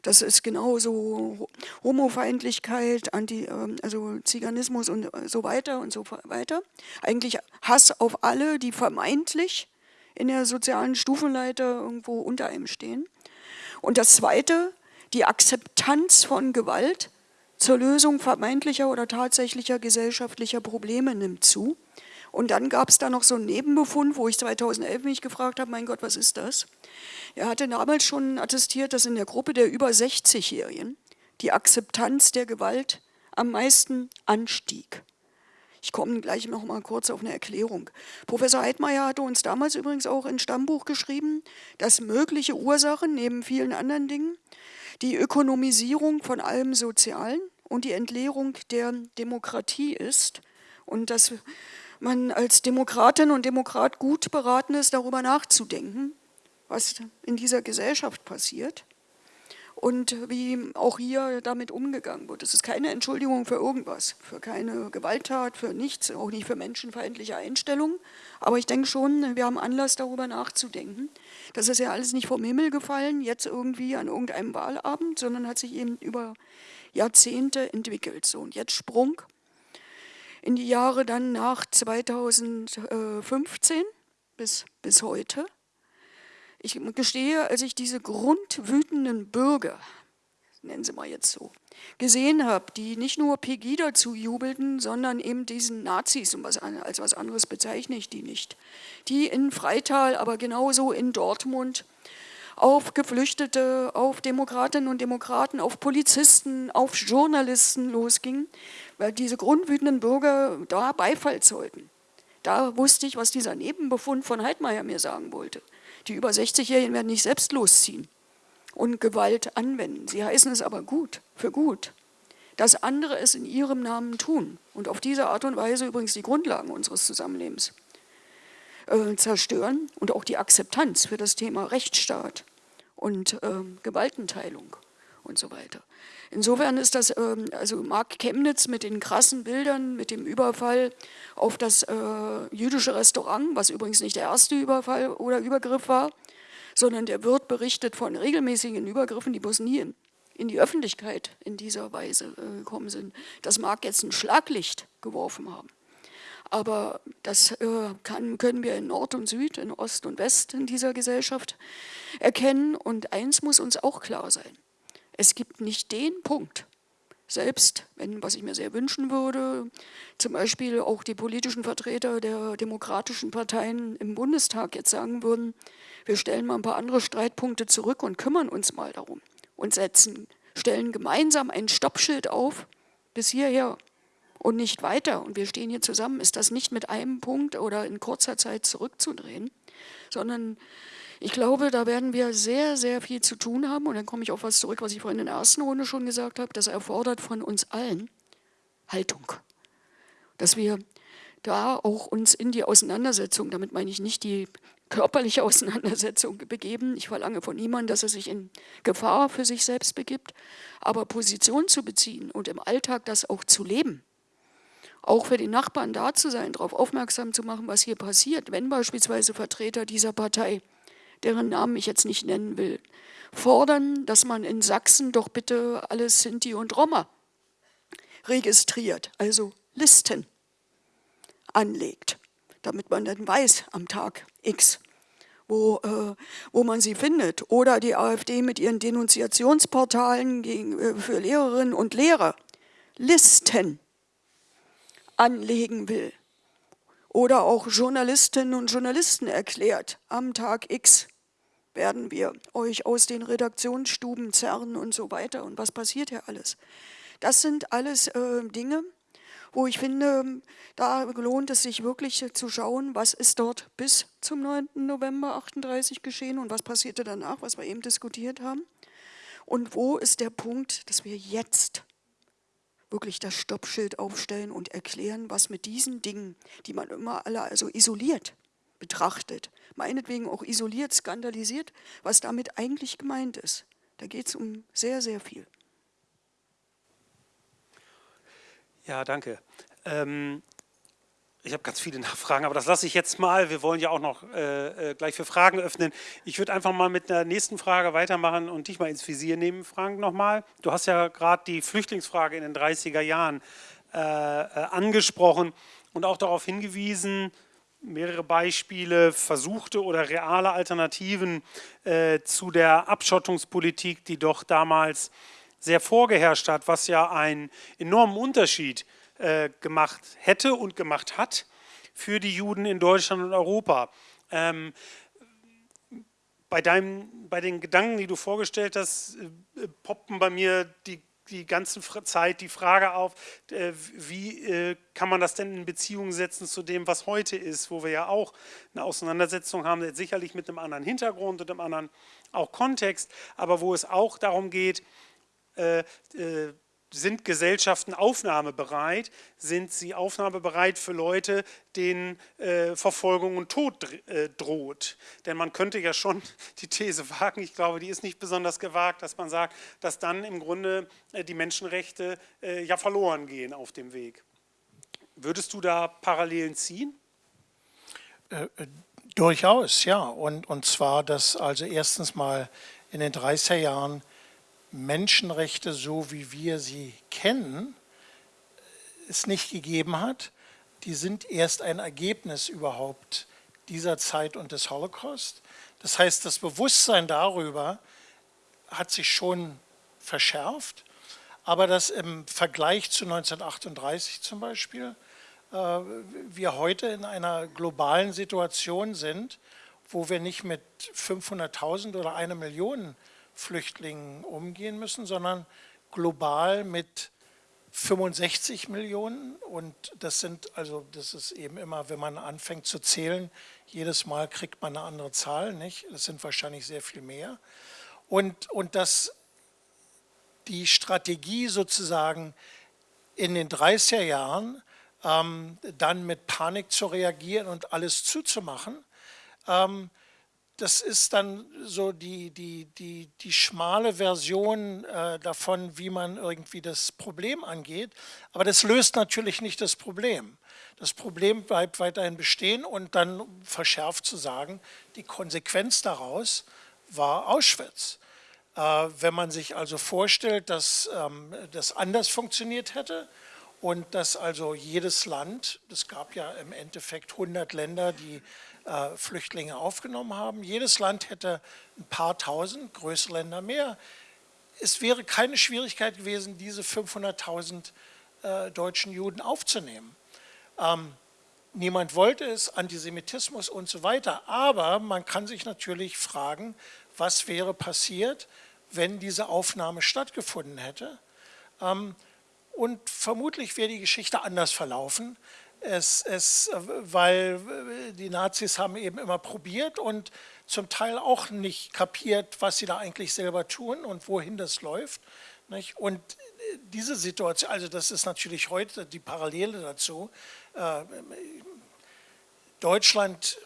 Das ist genauso Homofeindlichkeit, Anti, ähm, also Ziganismus und so weiter und so weiter. Eigentlich Hass auf alle, die vermeintlich in der sozialen Stufenleiter irgendwo unter einem stehen. Und das Zweite, die Akzeptanz von Gewalt zur Lösung vermeintlicher oder tatsächlicher gesellschaftlicher Probleme nimmt zu. Und dann gab es da noch so einen Nebenbefund, wo ich 2011 mich gefragt habe, mein Gott, was ist das? Er hatte damals schon attestiert, dass in der Gruppe der über 60-Jährigen die Akzeptanz der Gewalt am meisten anstieg. Ich komme gleich noch mal kurz auf eine Erklärung. Professor Heidmeier hatte uns damals übrigens auch ein Stammbuch geschrieben, dass mögliche Ursachen neben vielen anderen Dingen die Ökonomisierung von allem Sozialen und die Entleerung der Demokratie ist und dass man als Demokratin und Demokrat gut beraten ist, darüber nachzudenken, was in dieser Gesellschaft passiert und wie auch hier damit umgegangen wird. Es ist keine Entschuldigung für irgendwas, für keine Gewalttat, für nichts, auch nicht für menschenfeindliche Einstellungen. Aber ich denke schon, wir haben Anlass darüber nachzudenken. Das ist ja alles nicht vom Himmel gefallen, jetzt irgendwie an irgendeinem Wahlabend, sondern hat sich eben über Jahrzehnte entwickelt. So, und jetzt Sprung in die Jahre dann nach 2015 bis, bis heute. Ich gestehe, als ich diese grundwütenden Bürger, nennen sie mal jetzt so, gesehen habe, die nicht nur Pegida zujubelten, sondern eben diesen Nazis, und was, als was anderes bezeichne ich die nicht, die in Freital, aber genauso in Dortmund auf Geflüchtete, auf Demokratinnen und Demokraten, auf Polizisten, auf Journalisten losgingen, weil diese grundwütenden Bürger da Beifall zollten. Da wusste ich, was dieser Nebenbefund von Heidmeier mir sagen wollte. Die über 60-Jährigen werden nicht selbst losziehen und Gewalt anwenden. Sie heißen es aber gut, für gut, dass andere es in ihrem Namen tun und auf diese Art und Weise übrigens die Grundlagen unseres Zusammenlebens äh, zerstören und auch die Akzeptanz für das Thema Rechtsstaat und äh, Gewaltenteilung und so weiter. Insofern ist das, ähm, also Mark Chemnitz mit den krassen Bildern, mit dem Überfall auf das äh, jüdische Restaurant, was übrigens nicht der erste Überfall oder Übergriff war, sondern der Wirt berichtet von regelmäßigen Übergriffen, die bloß nie in, in die Öffentlichkeit in dieser Weise äh, gekommen sind. Das mag jetzt ein Schlaglicht geworfen haben. Aber das äh, kann, können wir in Nord und Süd, in Ost und West in dieser Gesellschaft erkennen. Und eins muss uns auch klar sein. Es gibt nicht den Punkt, selbst wenn, was ich mir sehr wünschen würde, zum Beispiel auch die politischen Vertreter der demokratischen Parteien im Bundestag jetzt sagen würden, wir stellen mal ein paar andere Streitpunkte zurück und kümmern uns mal darum und setzen, stellen gemeinsam ein Stoppschild auf bis hierher und nicht weiter. Und wir stehen hier zusammen, ist das nicht mit einem Punkt oder in kurzer Zeit zurückzudrehen, sondern ich glaube, da werden wir sehr, sehr viel zu tun haben. Und dann komme ich auf was zurück, was ich vorhin in der ersten Runde schon gesagt habe. Das erfordert von uns allen Haltung. Dass wir da auch uns in die Auseinandersetzung, damit meine ich nicht die körperliche Auseinandersetzung begeben. Ich verlange von niemandem, dass er sich in Gefahr für sich selbst begibt. Aber Position zu beziehen und im Alltag das auch zu leben, auch für die Nachbarn da zu sein, darauf aufmerksam zu machen, was hier passiert, wenn beispielsweise Vertreter dieser Partei deren Namen ich jetzt nicht nennen will, fordern, dass man in Sachsen doch bitte alles Sinti und Roma registriert, also Listen anlegt, damit man dann weiß am Tag X, wo, äh, wo man sie findet. Oder die AfD mit ihren Denunziationsportalen gegen, äh, für Lehrerinnen und Lehrer Listen anlegen will. Oder auch Journalistinnen und Journalisten erklärt, am Tag X werden wir euch aus den Redaktionsstuben zerren und so weiter. Und was passiert hier alles? Das sind alles äh, Dinge, wo ich finde, da lohnt es sich wirklich zu schauen, was ist dort bis zum 9. November 38 geschehen und was passierte danach, was wir eben diskutiert haben. Und wo ist der Punkt, dass wir jetzt wirklich das Stoppschild aufstellen und erklären, was mit diesen Dingen, die man immer alle also isoliert betrachtet, meinetwegen auch isoliert, skandalisiert, was damit eigentlich gemeint ist. Da geht es um sehr, sehr viel. Ja, danke. Ähm, ich habe ganz viele Nachfragen, aber das lasse ich jetzt mal. Wir wollen ja auch noch äh, äh, gleich für Fragen öffnen. Ich würde einfach mal mit der nächsten Frage weitermachen und dich mal ins Visier nehmen, Frank, nochmal. Du hast ja gerade die Flüchtlingsfrage in den 30er Jahren äh, äh, angesprochen und auch darauf hingewiesen, mehrere Beispiele, versuchte oder reale Alternativen äh, zu der Abschottungspolitik, die doch damals sehr vorgeherrscht hat, was ja einen enormen Unterschied äh, gemacht hätte und gemacht hat für die Juden in Deutschland und Europa. Ähm, bei, deinem, bei den Gedanken, die du vorgestellt hast, äh, poppen bei mir die die ganze Zeit die Frage auf, äh, wie äh, kann man das denn in Beziehung setzen zu dem, was heute ist, wo wir ja auch eine Auseinandersetzung haben, sicherlich mit einem anderen Hintergrund und einem anderen auch Kontext, aber wo es auch darum geht, äh, sind Gesellschaften aufnahmebereit? Sind sie aufnahmebereit für Leute, denen äh, Verfolgung und Tod äh, droht? Denn man könnte ja schon die These wagen, ich glaube, die ist nicht besonders gewagt, dass man sagt, dass dann im Grunde äh, die Menschenrechte äh, ja verloren gehen auf dem Weg. Würdest du da Parallelen ziehen? Äh, äh, durchaus, ja. Und, und zwar, dass also erstens mal in den 30er Jahren Menschenrechte, so wie wir sie kennen, es nicht gegeben hat. Die sind erst ein Ergebnis überhaupt dieser Zeit und des Holocaust. Das heißt, das Bewusstsein darüber hat sich schon verschärft, aber dass im Vergleich zu 1938 zum Beispiel äh, wir heute in einer globalen Situation sind, wo wir nicht mit 500.000 oder einer Million Flüchtlingen umgehen müssen, sondern global mit 65 Millionen und das sind, also das ist eben immer, wenn man anfängt zu zählen, jedes Mal kriegt man eine andere Zahl, nicht? Das sind wahrscheinlich sehr viel mehr. Und, und dass die Strategie sozusagen in den 30er Jahren ähm, dann mit Panik zu reagieren und alles zuzumachen, ähm, das ist dann so die, die, die, die schmale Version äh, davon, wie man irgendwie das Problem angeht. Aber das löst natürlich nicht das Problem. Das Problem bleibt weiterhin bestehen und dann verschärft zu sagen, die Konsequenz daraus war Auschwitz. Äh, wenn man sich also vorstellt, dass ähm, das anders funktioniert hätte und dass also jedes Land, es gab ja im Endeffekt 100 Länder, die äh, Flüchtlinge aufgenommen haben. Jedes Land hätte ein paar tausend, größere Länder mehr. Es wäre keine Schwierigkeit gewesen, diese 500.000 äh, deutschen Juden aufzunehmen. Ähm, niemand wollte es, Antisemitismus und so weiter. Aber man kann sich natürlich fragen, was wäre passiert, wenn diese Aufnahme stattgefunden hätte. Ähm, und vermutlich wäre die Geschichte anders verlaufen. Es, es, weil die Nazis haben eben immer probiert und zum Teil auch nicht kapiert, was sie da eigentlich selber tun und wohin das läuft. Nicht? Und diese Situation, also das ist natürlich heute die Parallele dazu. Äh, Deutschland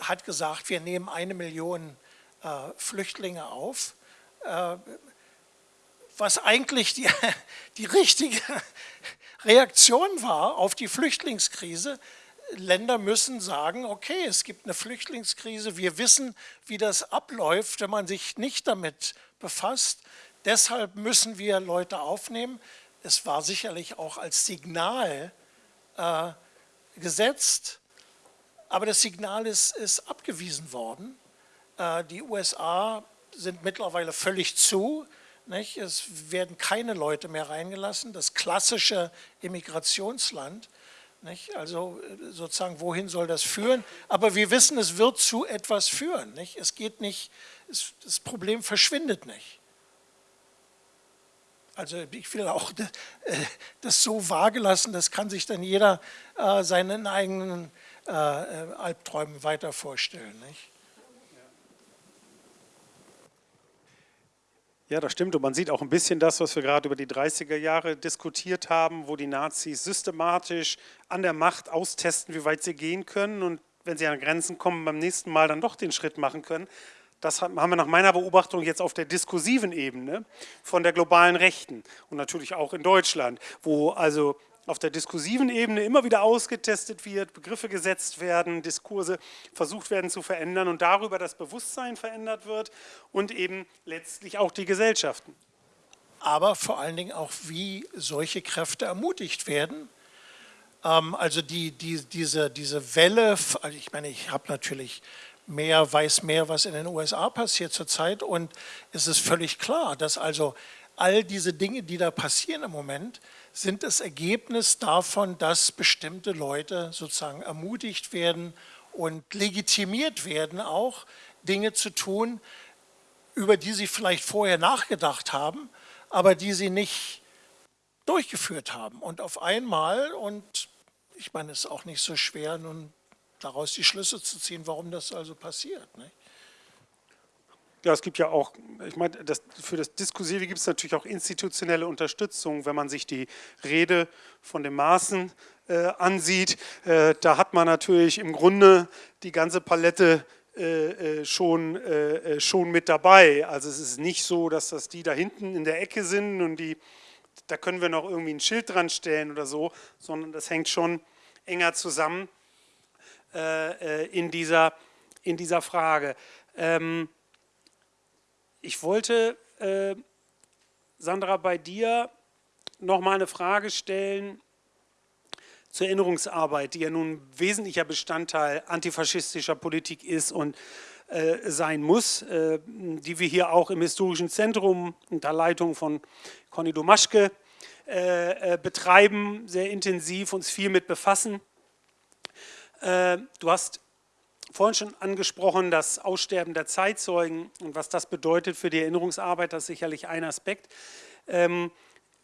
hat gesagt, wir nehmen eine Million äh, Flüchtlinge auf, äh, was eigentlich die, die richtige Reaktion war auf die Flüchtlingskrise. Länder müssen sagen, okay, es gibt eine Flüchtlingskrise, wir wissen, wie das abläuft, wenn man sich nicht damit befasst. Deshalb müssen wir Leute aufnehmen. Es war sicherlich auch als Signal äh, gesetzt, aber das Signal ist, ist abgewiesen worden. Äh, die USA sind mittlerweile völlig zu. Nicht? Es werden keine Leute mehr reingelassen, das klassische Immigrationsland. Nicht? Also äh, sozusagen, wohin soll das führen? Aber wir wissen, es wird zu etwas führen. Nicht? Es geht nicht, es, das Problem verschwindet nicht. Also ich will auch äh, das so vage lassen, das kann sich dann jeder äh, seinen eigenen Albträumen weiter vorstellen. Nicht? Ja, das stimmt. Und man sieht auch ein bisschen das, was wir gerade über die 30er Jahre diskutiert haben, wo die Nazis systematisch an der Macht austesten, wie weit sie gehen können und wenn sie an Grenzen kommen, beim nächsten Mal dann doch den Schritt machen können. Das haben wir nach meiner Beobachtung jetzt auf der diskursiven Ebene von der globalen Rechten und natürlich auch in Deutschland, wo also auf der diskursiven Ebene immer wieder ausgetestet wird, Begriffe gesetzt werden, Diskurse versucht werden zu verändern und darüber das Bewusstsein verändert wird und eben letztlich auch die Gesellschaften. Aber vor allen Dingen auch, wie solche Kräfte ermutigt werden. Ähm, also die, die, diese, diese Welle, also ich meine, ich habe natürlich mehr, weiß mehr, was in den USA passiert zurzeit und es ist völlig klar, dass also all diese Dinge, die da passieren im Moment, sind das Ergebnis davon, dass bestimmte Leute sozusagen ermutigt werden und legitimiert werden, auch Dinge zu tun, über die sie vielleicht vorher nachgedacht haben, aber die sie nicht durchgeführt haben. Und auf einmal, und ich meine, es ist auch nicht so schwer, nun daraus die Schlüsse zu ziehen, warum das also passiert. Nicht? Ja, es gibt ja auch, ich meine, das, für das Diskursive gibt es natürlich auch institutionelle Unterstützung, wenn man sich die Rede von dem Maßen äh, ansieht. Äh, da hat man natürlich im Grunde die ganze Palette äh, äh schon, äh, äh, schon mit dabei. Also es ist nicht so, dass das die da hinten in der Ecke sind und die, da können wir noch irgendwie ein Schild dran stellen oder so, sondern das hängt schon enger zusammen in, dieser, in dieser Frage. Ähm, ich wollte, äh, Sandra, bei dir noch mal eine Frage stellen zur Erinnerungsarbeit, die ja nun wesentlicher Bestandteil antifaschistischer Politik ist und äh, sein muss, äh, die wir hier auch im Historischen Zentrum unter Leitung von Conny Domaschke äh, äh, betreiben, sehr intensiv uns viel mit befassen. Äh, du hast vorhin schon angesprochen, das Aussterben der Zeitzeugen und was das bedeutet für die Erinnerungsarbeit, das ist sicherlich ein Aspekt. Ähm,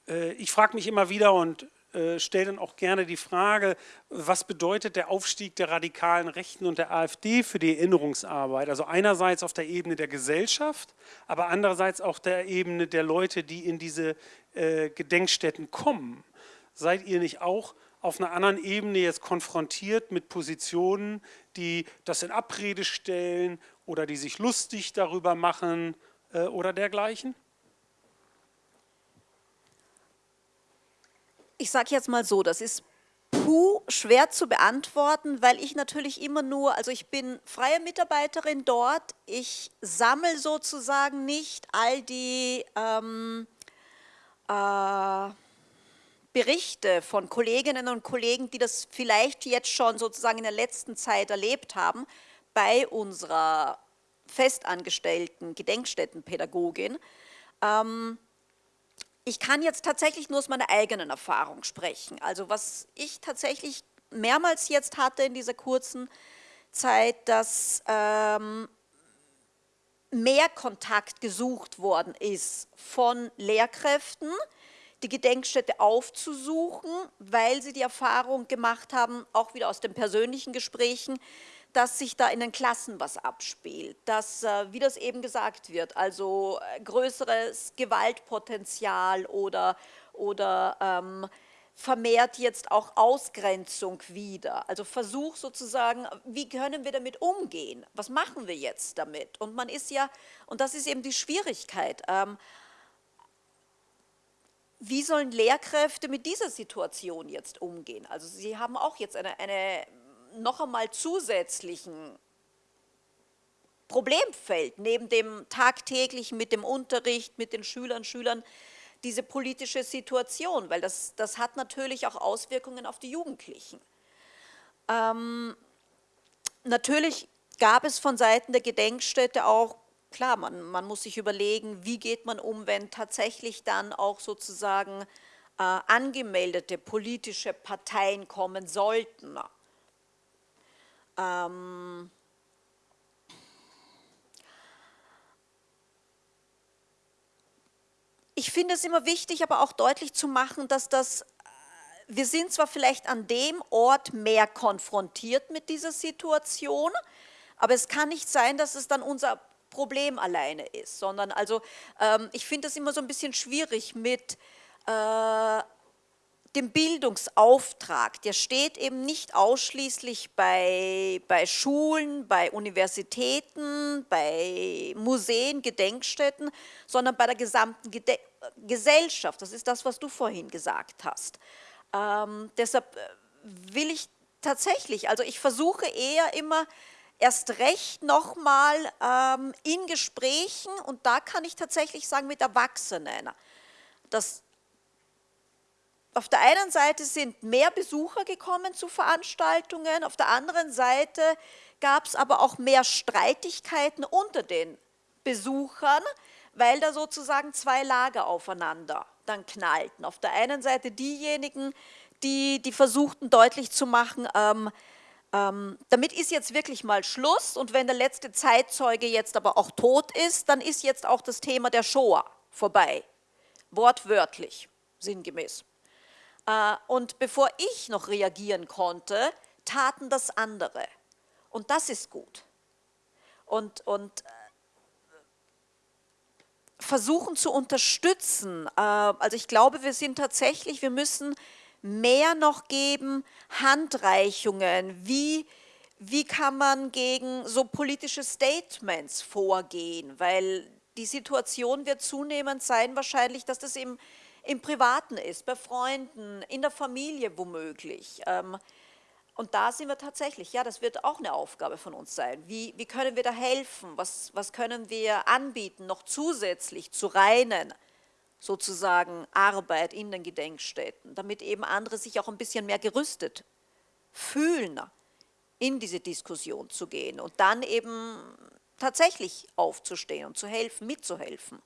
äh, ich frage mich immer wieder und äh, stelle dann auch gerne die Frage, was bedeutet der Aufstieg der radikalen Rechten und der AfD für die Erinnerungsarbeit? Also einerseits auf der Ebene der Gesellschaft, aber andererseits auch der Ebene der Leute, die in diese äh, Gedenkstätten kommen. Seid ihr nicht auch auf einer anderen Ebene jetzt konfrontiert mit Positionen, die das in Abrede stellen oder die sich lustig darüber machen äh, oder dergleichen? Ich sage jetzt mal so, das ist puh schwer zu beantworten, weil ich natürlich immer nur, also ich bin freie Mitarbeiterin dort, ich sammle sozusagen nicht all die ähm, äh, Berichte von Kolleginnen und Kollegen, die das vielleicht jetzt schon sozusagen in der letzten Zeit erlebt haben, bei unserer festangestellten Gedenkstättenpädagogin. Ähm, ich kann jetzt tatsächlich nur aus meiner eigenen Erfahrung sprechen. Also was ich tatsächlich mehrmals jetzt hatte in dieser kurzen Zeit, dass ähm, mehr Kontakt gesucht worden ist von Lehrkräften, die Gedenkstätte aufzusuchen, weil sie die Erfahrung gemacht haben, auch wieder aus den persönlichen Gesprächen, dass sich da in den Klassen was abspielt, dass, äh, wie das eben gesagt wird, also äh, größeres Gewaltpotenzial oder, oder ähm, vermehrt jetzt auch Ausgrenzung wieder. Also Versuch sozusagen, wie können wir damit umgehen? Was machen wir jetzt damit? Und man ist ja, und das ist eben die Schwierigkeit, ähm, wie sollen Lehrkräfte mit dieser Situation jetzt umgehen? Also sie haben auch jetzt eine, eine noch einmal zusätzlichen Problemfeld neben dem tagtäglichen mit dem Unterricht, mit den Schülern, Schülern, diese politische Situation, weil das, das hat natürlich auch Auswirkungen auf die Jugendlichen. Ähm, natürlich gab es von Seiten der Gedenkstätte auch klar, man, man muss sich überlegen, wie geht man um, wenn tatsächlich dann auch sozusagen äh, angemeldete politische Parteien kommen sollten. Ähm, ich finde es immer wichtig, aber auch deutlich zu machen, dass das, äh, wir sind zwar vielleicht an dem Ort mehr konfrontiert mit dieser Situation, aber es kann nicht sein, dass es dann unser Problem alleine ist, sondern also ähm, ich finde das immer so ein bisschen schwierig mit äh, dem Bildungsauftrag, der steht eben nicht ausschließlich bei, bei Schulen, bei Universitäten, bei Museen, Gedenkstätten, sondern bei der gesamten Gede Gesellschaft. Das ist das, was du vorhin gesagt hast. Ähm, deshalb äh, will ich tatsächlich, also ich versuche eher immer erst recht nochmal ähm, in Gesprächen und da kann ich tatsächlich sagen mit Erwachsenen, dass auf der einen Seite sind mehr Besucher gekommen zu Veranstaltungen, auf der anderen Seite gab es aber auch mehr Streitigkeiten unter den Besuchern, weil da sozusagen zwei Lager aufeinander dann knallten. Auf der einen Seite diejenigen, die, die versuchten deutlich zu machen, ähm, ähm, damit ist jetzt wirklich mal Schluss und wenn der letzte Zeitzeuge jetzt aber auch tot ist, dann ist jetzt auch das Thema der Shoah vorbei. Wortwörtlich, sinngemäß. Äh, und bevor ich noch reagieren konnte, taten das andere. Und das ist gut. Und, und äh, versuchen zu unterstützen. Äh, also ich glaube, wir sind tatsächlich, wir müssen mehr noch geben, Handreichungen, wie, wie kann man gegen so politische Statements vorgehen, weil die Situation wird zunehmend sein wahrscheinlich, dass das im, im Privaten ist, bei Freunden, in der Familie womöglich. Ähm, und da sind wir tatsächlich, ja, das wird auch eine Aufgabe von uns sein. Wie, wie können wir da helfen? Was, was können wir anbieten, noch zusätzlich zu reinen, sozusagen, Arbeit in den Gedenkstätten, damit eben andere sich auch ein bisschen mehr gerüstet fühlen, in diese Diskussion zu gehen und dann eben tatsächlich aufzustehen und zu helfen, mitzuhelfen.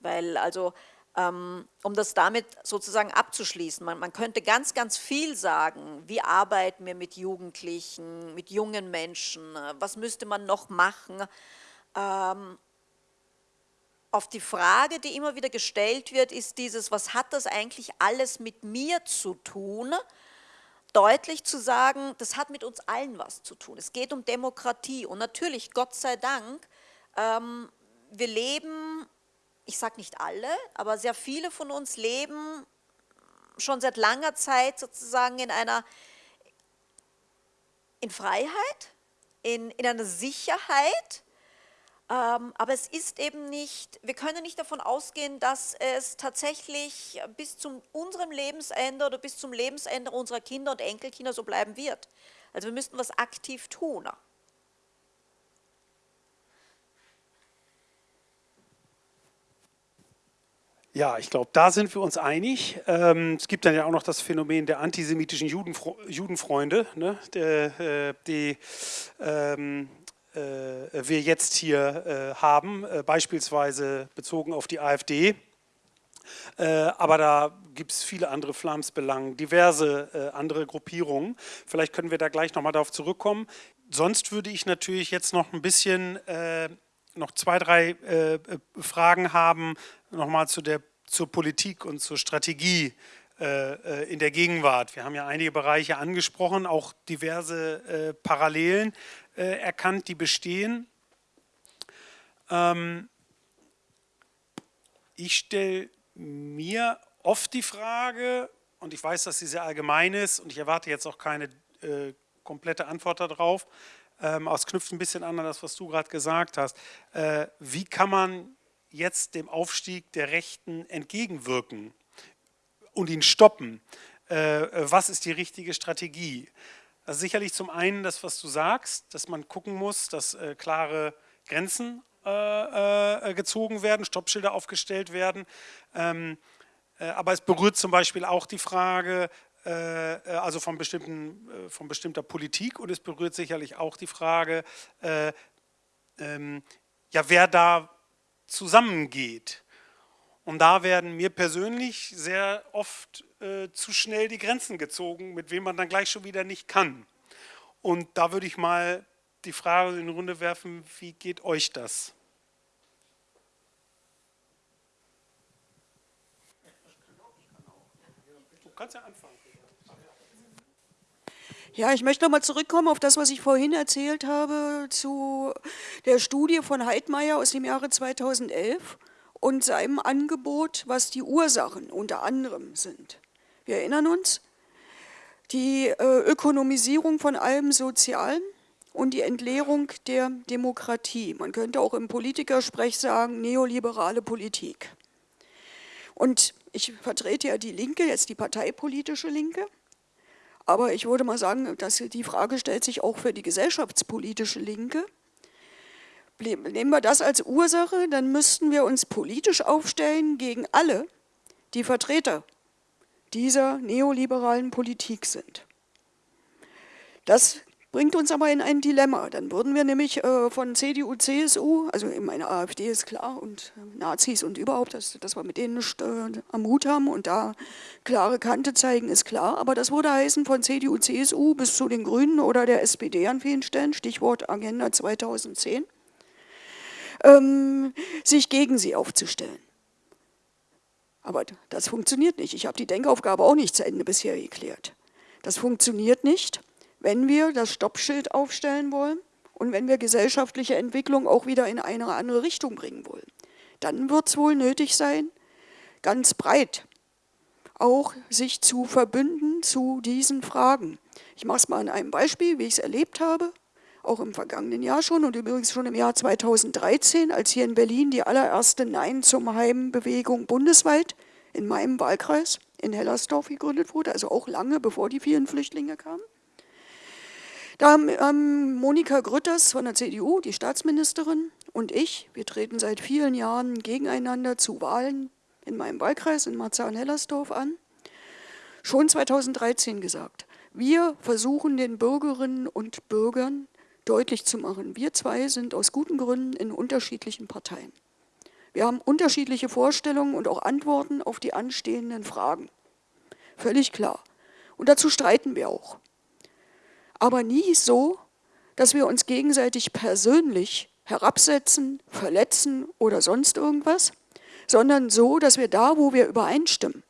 Weil also ähm, um das damit sozusagen abzuschließen. Man, man, könnte ganz, ganz viel sagen, wie arbeiten wir mit Jugendlichen, mit jungen Menschen, was müsste man noch machen. Ähm, auf die Frage, die immer wieder gestellt wird, ist dieses, was hat das eigentlich alles mit mir zu tun? Deutlich zu sagen, das hat mit uns allen was zu tun. Es geht um Demokratie und natürlich, Gott sei Dank, ähm, wir leben ich sage nicht alle, aber sehr viele von uns leben schon seit langer Zeit sozusagen in einer in Freiheit, in, in einer Sicherheit, aber es ist eben nicht, wir können nicht davon ausgehen, dass es tatsächlich bis zu unserem Lebensende oder bis zum Lebensende unserer Kinder und Enkelkinder so bleiben wird. Also wir müssten was aktiv tun. Ja, ich glaube, da sind wir uns einig. Ähm, es gibt dann ja auch noch das Phänomen der antisemitischen Judenfre Judenfreunde, ne, der, äh, die ähm, äh, wir jetzt hier äh, haben, äh, beispielsweise bezogen auf die AfD. Äh, aber da gibt es viele andere Flamsbelangen, diverse äh, andere Gruppierungen. Vielleicht können wir da gleich nochmal darauf zurückkommen. Sonst würde ich natürlich jetzt noch ein bisschen noch zwei, drei äh, Fragen haben, nochmal zu zur Politik und zur Strategie äh, äh, in der Gegenwart. Wir haben ja einige Bereiche angesprochen, auch diverse äh, Parallelen äh, erkannt, die bestehen. Ähm, ich stelle mir oft die Frage, und ich weiß, dass sie sehr allgemein ist und ich erwarte jetzt auch keine äh, komplette Antwort darauf, ähm, es knüpft ein bisschen an das, was du gerade gesagt hast. Äh, wie kann man jetzt dem Aufstieg der Rechten entgegenwirken und ihn stoppen? Äh, was ist die richtige Strategie? Also sicherlich zum einen das, was du sagst, dass man gucken muss, dass äh, klare Grenzen äh, äh, gezogen werden, Stoppschilder aufgestellt werden. Ähm, äh, aber es berührt zum Beispiel auch die Frage, äh, äh, also von, bestimmten, äh, von bestimmter Politik und es berührt sicherlich auch die Frage, äh, ähm, ja, wer da zusammengeht. Und da werden mir persönlich sehr oft äh, zu schnell die Grenzen gezogen, mit wem man dann gleich schon wieder nicht kann. Und da würde ich mal die Frage in die Runde werfen, wie geht euch das? Du kannst ja anfangen. Ja, ich möchte nochmal zurückkommen auf das, was ich vorhin erzählt habe zu der Studie von Heidmeier aus dem Jahre 2011 und seinem Angebot, was die Ursachen unter anderem sind. Wir erinnern uns, die äh, Ökonomisierung von allem Sozialen und die Entleerung der Demokratie. Man könnte auch im Politikersprech sagen, neoliberale Politik. Und ich vertrete ja die Linke, jetzt die parteipolitische Linke. Aber ich würde mal sagen, dass die Frage stellt sich auch für die gesellschaftspolitische Linke. Nehmen wir das als Ursache, dann müssten wir uns politisch aufstellen gegen alle, die Vertreter dieser neoliberalen Politik sind. Das bringt uns aber in ein Dilemma. Dann würden wir nämlich äh, von CDU, CSU, also meine AfD ist klar und äh, Nazis und überhaupt, dass, dass wir mit denen äh, am Hut haben und da klare Kante zeigen, ist klar. Aber das würde heißen von CDU, CSU bis zu den Grünen oder der SPD an vielen Stellen, Stichwort Agenda 2010, ähm, sich gegen sie aufzustellen. Aber das funktioniert nicht. Ich habe die Denkaufgabe auch nicht zu Ende bisher geklärt. Das funktioniert nicht, wenn wir das Stoppschild aufstellen wollen und wenn wir gesellschaftliche Entwicklung auch wieder in eine andere Richtung bringen wollen. Dann wird es wohl nötig sein, ganz breit auch sich zu verbünden zu diesen Fragen. Ich mache es mal an einem Beispiel, wie ich es erlebt habe, auch im vergangenen Jahr schon und übrigens schon im Jahr 2013, als hier in Berlin die allererste Nein zum Heim-Bewegung bundesweit in meinem Wahlkreis in Hellersdorf gegründet wurde, also auch lange bevor die vielen Flüchtlinge kamen. Da haben Monika Grütters von der CDU, die Staatsministerin, und ich, wir treten seit vielen Jahren gegeneinander zu Wahlen in meinem Wahlkreis in Marzahn-Hellersdorf an, schon 2013 gesagt. Wir versuchen den Bürgerinnen und Bürgern deutlich zu machen, wir zwei sind aus guten Gründen in unterschiedlichen Parteien. Wir haben unterschiedliche Vorstellungen und auch Antworten auf die anstehenden Fragen. Völlig klar. Und dazu streiten wir auch. Aber nie so, dass wir uns gegenseitig persönlich herabsetzen, verletzen oder sonst irgendwas, sondern so, dass wir da, wo wir übereinstimmen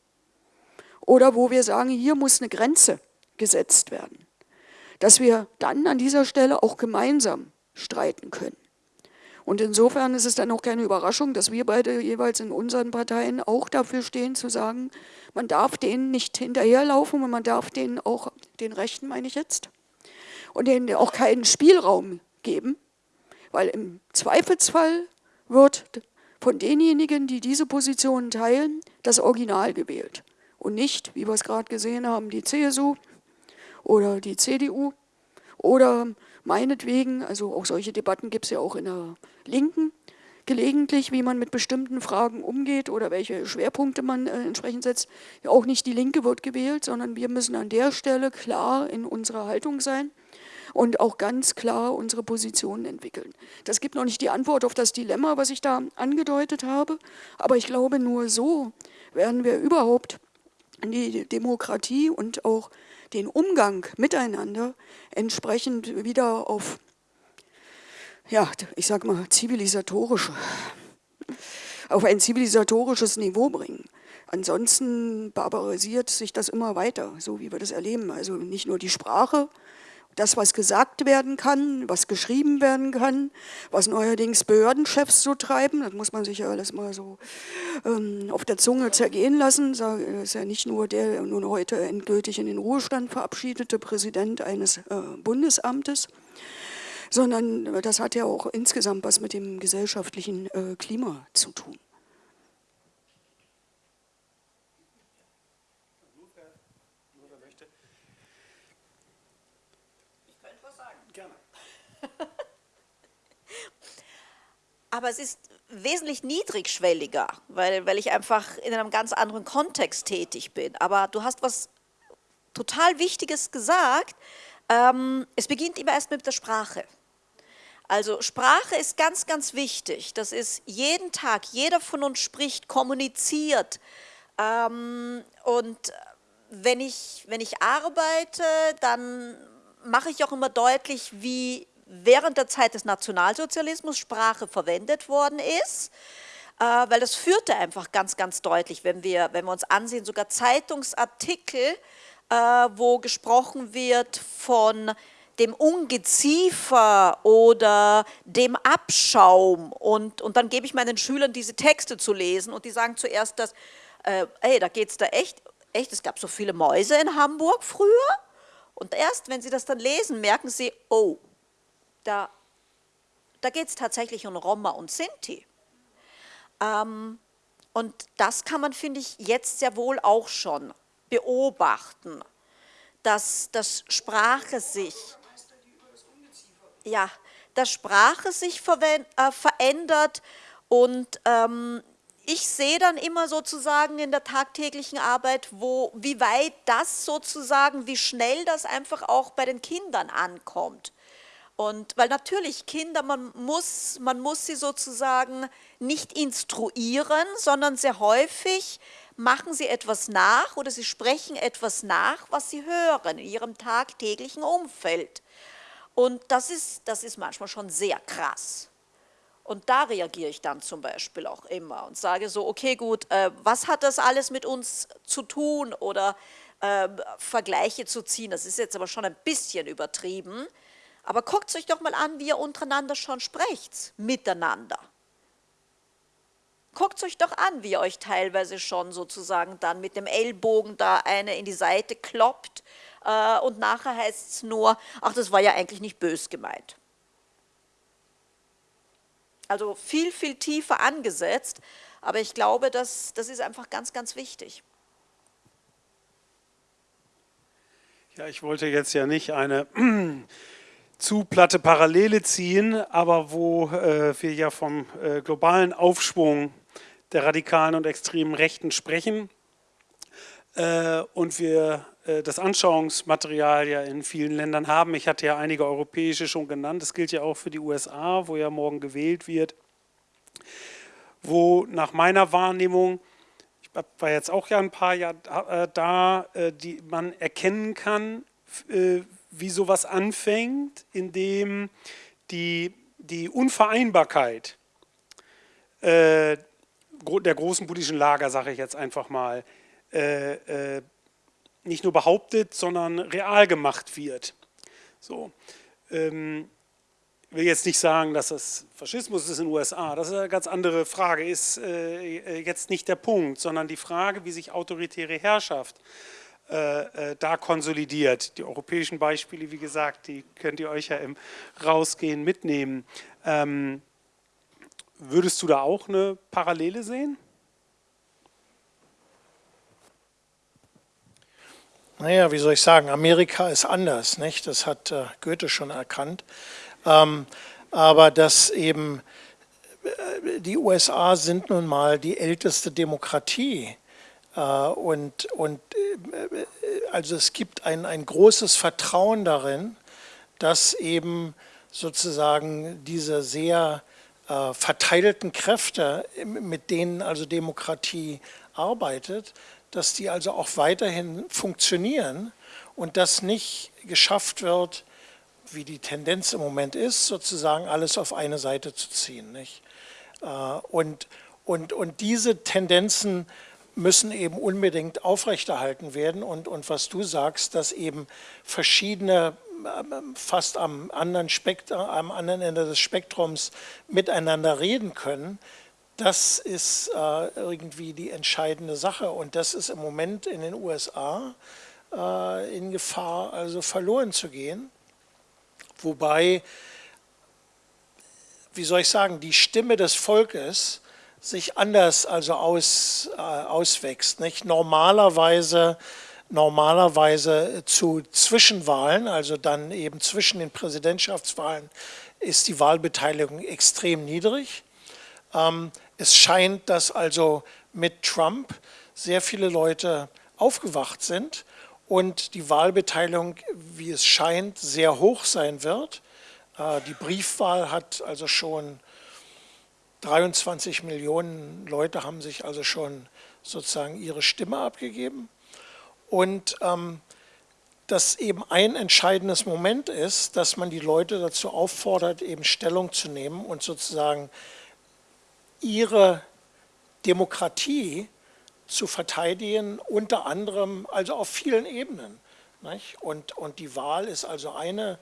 oder wo wir sagen, hier muss eine Grenze gesetzt werden, dass wir dann an dieser Stelle auch gemeinsam streiten können. Und insofern ist es dann auch keine Überraschung, dass wir beide jeweils in unseren Parteien auch dafür stehen, zu sagen, man darf denen nicht hinterherlaufen und man darf denen auch, den Rechten meine ich jetzt, und denen auch keinen Spielraum geben, weil im Zweifelsfall wird von denjenigen, die diese Positionen teilen, das Original gewählt und nicht, wie wir es gerade gesehen haben, die CSU oder die CDU oder meinetwegen, also auch solche Debatten gibt es ja auch in der Linken, gelegentlich, wie man mit bestimmten Fragen umgeht oder welche Schwerpunkte man äh, entsprechend setzt. Ja, auch nicht die Linke wird gewählt, sondern wir müssen an der Stelle klar in unserer Haltung sein und auch ganz klar unsere Positionen entwickeln. Das gibt noch nicht die Antwort auf das Dilemma, was ich da angedeutet habe, aber ich glaube, nur so werden wir überhaupt die Demokratie und auch den Umgang miteinander entsprechend wieder auf, ja, ich sag mal, zivilisatorische, auf ein zivilisatorisches Niveau bringen. Ansonsten barbarisiert sich das immer weiter, so wie wir das erleben. Also nicht nur die Sprache, das, was gesagt werden kann, was geschrieben werden kann, was neuerdings Behördenchefs so treiben, das muss man sich ja alles mal so ähm, auf der Zunge zergehen lassen. Das ist ja nicht nur der nun heute endgültig in den Ruhestand verabschiedete Präsident eines äh, Bundesamtes, sondern das hat ja auch insgesamt was mit dem gesellschaftlichen äh, Klima zu tun. Aber es ist wesentlich niedrigschwelliger, weil, weil ich einfach in einem ganz anderen Kontext tätig bin. Aber du hast was total Wichtiges gesagt. Ähm, es beginnt immer erst mit der Sprache. Also Sprache ist ganz, ganz wichtig. Das ist jeden Tag, jeder von uns spricht, kommuniziert. Ähm, und wenn ich, wenn ich arbeite, dann mache ich auch immer deutlich, wie während der Zeit des Nationalsozialismus Sprache verwendet worden ist, äh, weil das führte einfach ganz, ganz deutlich, wenn wir, wenn wir uns ansehen, sogar Zeitungsartikel, äh, wo gesprochen wird von dem Ungeziefer oder dem Abschaum. Und, und dann gebe ich meinen Schülern diese Texte zu lesen und die sagen zuerst, dass, äh, ey, da geht es da echt, echt, es gab so viele Mäuse in Hamburg früher. Und erst, wenn sie das dann lesen, merken sie, oh, da, da geht es tatsächlich um Roma und Sinti. Ähm, und das kann man, finde ich, jetzt sehr wohl auch schon beobachten, dass, dass Sprache sich, ja, dass Sprache sich äh, verändert und ähm, ich sehe dann immer sozusagen in der tagtäglichen Arbeit, wo, wie weit das sozusagen, wie schnell das einfach auch bei den Kindern ankommt. Und weil natürlich Kinder, man muss, man muss sie sozusagen nicht instruieren, sondern sehr häufig machen sie etwas nach oder sie sprechen etwas nach, was sie hören in ihrem tagtäglichen Umfeld. Und das ist, das ist manchmal schon sehr krass. Und da reagiere ich dann zum Beispiel auch immer und sage so, okay gut, äh, was hat das alles mit uns zu tun oder äh, Vergleiche zu ziehen, das ist jetzt aber schon ein bisschen übertrieben, aber guckt euch doch mal an, wie ihr untereinander schon sprecht, miteinander. Guckt euch doch an, wie ihr euch teilweise schon sozusagen dann mit dem Ellbogen da eine in die Seite kloppt äh, und nachher heißt es nur, ach, das war ja eigentlich nicht bös gemeint. Also viel, viel tiefer angesetzt, aber ich glaube, das, das ist einfach ganz, ganz wichtig. Ja, ich wollte jetzt ja nicht eine zu platte Parallele ziehen, aber wo äh, wir ja vom äh, globalen Aufschwung der radikalen und extremen Rechten sprechen äh, und wir äh, das Anschauungsmaterial ja in vielen Ländern haben. Ich hatte ja einige europäische schon genannt, das gilt ja auch für die USA, wo ja morgen gewählt wird, wo nach meiner Wahrnehmung war jetzt auch ja ein paar Jahre äh, da, äh, die man erkennen kann, wie sowas anfängt, indem die, die Unvereinbarkeit der großen politischen Lager, sage ich jetzt einfach mal, nicht nur behauptet, sondern real gemacht wird. So. Ähm, ich will jetzt nicht sagen, dass das Faschismus ist in den USA, das ist eine ganz andere Frage, ist äh, äh, jetzt nicht der Punkt, sondern die Frage, wie sich autoritäre Herrschaft äh, äh, da konsolidiert. Die europäischen Beispiele, wie gesagt, die könnt ihr euch ja im Rausgehen mitnehmen. Ähm, würdest du da auch eine Parallele sehen? Naja, wie soll ich sagen, Amerika ist anders, nicht? Das hat äh, Goethe schon erkannt. Ähm, aber dass eben äh, die USA sind nun mal die älteste Demokratie und, und äh, also es gibt ein, ein großes Vertrauen darin, dass eben sozusagen diese sehr äh, verteilten Kräfte, mit denen also Demokratie arbeitet, dass die also auch weiterhin funktionieren und dass nicht geschafft wird, wie die Tendenz im Moment ist, sozusagen alles auf eine Seite zu ziehen. Nicht? Äh, und, und, und diese Tendenzen müssen eben unbedingt aufrechterhalten werden und, und was du sagst, dass eben verschiedene ähm, fast am anderen, Spektrum, am anderen Ende des Spektrums miteinander reden können, das ist äh, irgendwie die entscheidende Sache und das ist im Moment in den USA äh, in Gefahr, also verloren zu gehen. Wobei, wie soll ich sagen, die Stimme des Volkes sich anders also aus, äh, auswächst. Nicht? Normalerweise, normalerweise zu Zwischenwahlen, also dann eben zwischen den Präsidentschaftswahlen, ist die Wahlbeteiligung extrem niedrig. Ähm, es scheint, dass also mit Trump sehr viele Leute aufgewacht sind und die Wahlbeteiligung, wie es scheint, sehr hoch sein wird. Äh, die Briefwahl hat also schon 23 Millionen Leute haben sich also schon sozusagen ihre Stimme abgegeben. Und ähm, dass eben ein entscheidendes Moment ist, dass man die Leute dazu auffordert, eben Stellung zu nehmen und sozusagen ihre Demokratie zu verteidigen, unter anderem also auf vielen Ebenen. Und, und die Wahl ist also eine,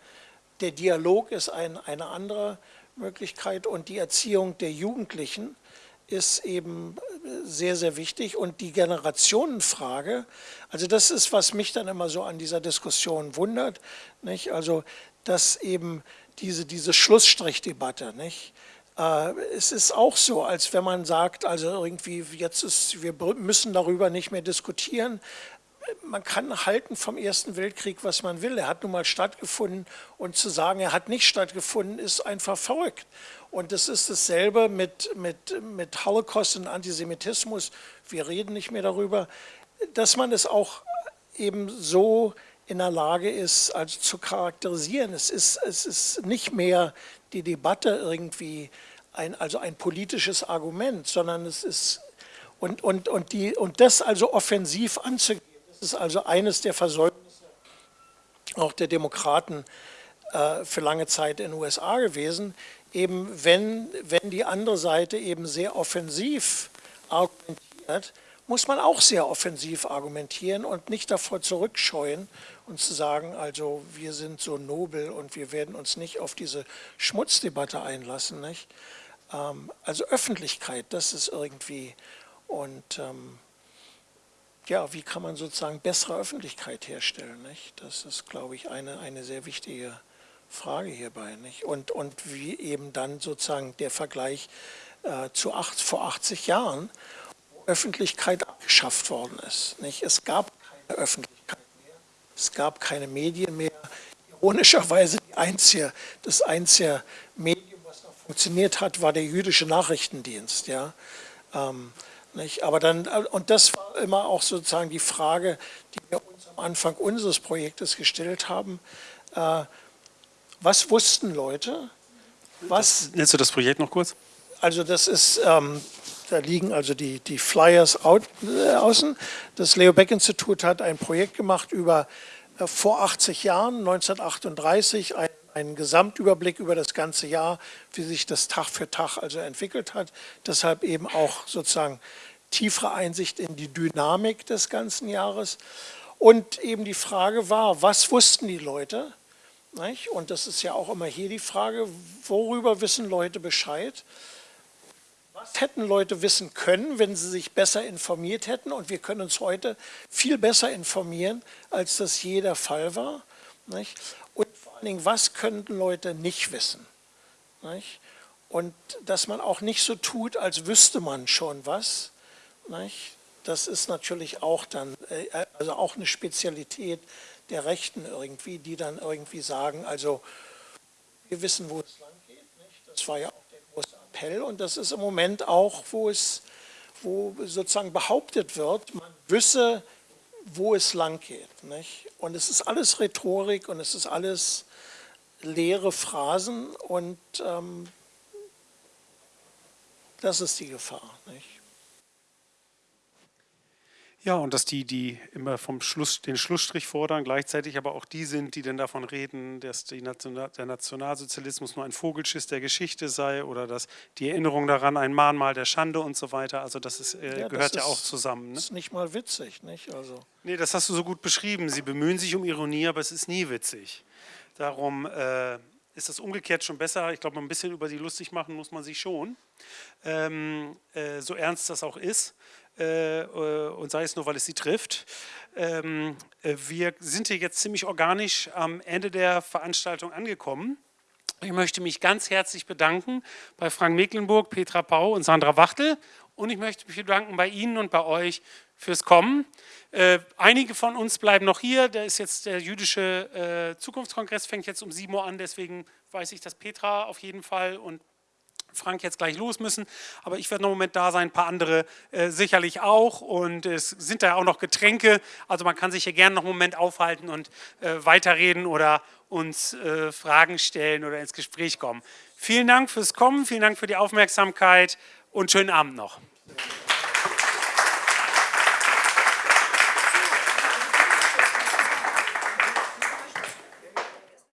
der Dialog ist ein, eine andere Möglichkeit und die Erziehung der Jugendlichen ist eben sehr, sehr wichtig und die Generationenfrage, also das ist, was mich dann immer so an dieser Diskussion wundert, nicht? also dass eben diese, diese Schlussstrichdebatte, nicht? Äh, es ist auch so, als wenn man sagt, also irgendwie jetzt ist, wir müssen darüber nicht mehr diskutieren. Man kann halten vom Ersten Weltkrieg, was man will. Er hat nun mal stattgefunden und zu sagen, er hat nicht stattgefunden, ist einfach verrückt. Und das ist dasselbe mit, mit, mit Holocaust und Antisemitismus. Wir reden nicht mehr darüber, dass man es auch eben so in der Lage ist, also zu charakterisieren. Es ist, es ist nicht mehr die Debatte irgendwie ein, also ein politisches Argument, sondern es ist, und, und, und, die, und das also offensiv anzugehen, das ist also eines der Versäumnisse auch der Demokraten äh, für lange Zeit in den USA gewesen, eben wenn, wenn die andere Seite eben sehr offensiv argumentiert, muss man auch sehr offensiv argumentieren und nicht davor zurückscheuen und zu sagen, also wir sind so nobel und wir werden uns nicht auf diese Schmutzdebatte einlassen. Nicht? Ähm, also Öffentlichkeit, das ist irgendwie und ähm, ja, wie kann man sozusagen bessere Öffentlichkeit herstellen? Nicht? Das ist, glaube ich, eine, eine sehr wichtige Frage hierbei. Nicht? Und, und wie eben dann sozusagen der Vergleich äh, zu acht, vor 80 Jahren, wo Öffentlichkeit abgeschafft worden ist. Nicht? Es gab keine Öffentlichkeit mehr, es gab keine Medien mehr. Ironischerweise einzige, das einzige Medium, was noch funktioniert hat, war der jüdische Nachrichtendienst. Ja? Ähm, nicht? Aber dann, und das war immer auch sozusagen die Frage, die wir uns am Anfang unseres Projektes gestellt haben. Äh, was wussten Leute? Was, Nennst du das Projekt noch kurz? Also das ist, ähm, da liegen also die, die Flyers out, äh, außen. Das Leo Beck Institut hat ein Projekt gemacht über äh, vor 80 Jahren, 1938, ein, einen Gesamtüberblick über das ganze Jahr, wie sich das Tag für Tag also entwickelt hat. Deshalb eben auch sozusagen tiefere Einsicht in die Dynamik des ganzen Jahres. Und eben die Frage war, was wussten die Leute? Und das ist ja auch immer hier die Frage, worüber wissen Leute Bescheid? Was hätten Leute wissen können, wenn sie sich besser informiert hätten? Und wir können uns heute viel besser informieren, als das je der Fall war. Und allen Dingen, was könnten Leute nicht wissen? Und dass man auch nicht so tut, als wüsste man schon was. Das ist natürlich auch dann, äh, also auch eine Spezialität der Rechten irgendwie, die dann irgendwie sagen, also wir wissen, wo es lang geht. Nicht? Das war ja auch der große Appell und das ist im Moment auch, wo es wo sozusagen behauptet wird, man wisse, wo es lang geht. Nicht? Und es ist alles Rhetorik und es ist alles leere Phrasen und ähm, das ist die Gefahr. Nicht? Ja, und dass die, die immer vom Schluss, den Schlussstrich fordern, gleichzeitig aber auch die sind, die dann davon reden, dass National, der Nationalsozialismus nur ein Vogelschiss der Geschichte sei oder dass die Erinnerung daran ein Mahnmal der Schande und so weiter. Also das ist, äh, ja, gehört das ja auch zusammen. Ne? Das ist nicht mal witzig, nicht? Also. Nee, das hast du so gut beschrieben. Sie bemühen sich um Ironie, aber es ist nie witzig. Darum äh, ist das umgekehrt schon besser. Ich glaube, ein bisschen über sie lustig machen muss man sich schon. Ähm, äh, so ernst das auch ist. Äh, äh, und sei es nur, weil es sie trifft. Ähm, äh, wir sind hier jetzt ziemlich organisch am Ende der Veranstaltung angekommen. Ich möchte mich ganz herzlich bedanken bei Frank Mecklenburg, Petra Pau und Sandra Wachtel und ich möchte mich bedanken bei Ihnen und bei euch fürs Kommen. Äh, einige von uns bleiben noch hier, da ist jetzt der jüdische äh, Zukunftskongress, fängt jetzt um 7 Uhr an, deswegen weiß ich, dass Petra auf jeden Fall und Frank jetzt gleich los müssen, aber ich werde noch einen Moment da sein, ein paar andere äh, sicherlich auch und es sind da auch noch Getränke, also man kann sich hier gerne noch einen Moment aufhalten und äh, weiterreden oder uns äh, Fragen stellen oder ins Gespräch kommen. Vielen Dank fürs Kommen, vielen Dank für die Aufmerksamkeit und schönen Abend noch.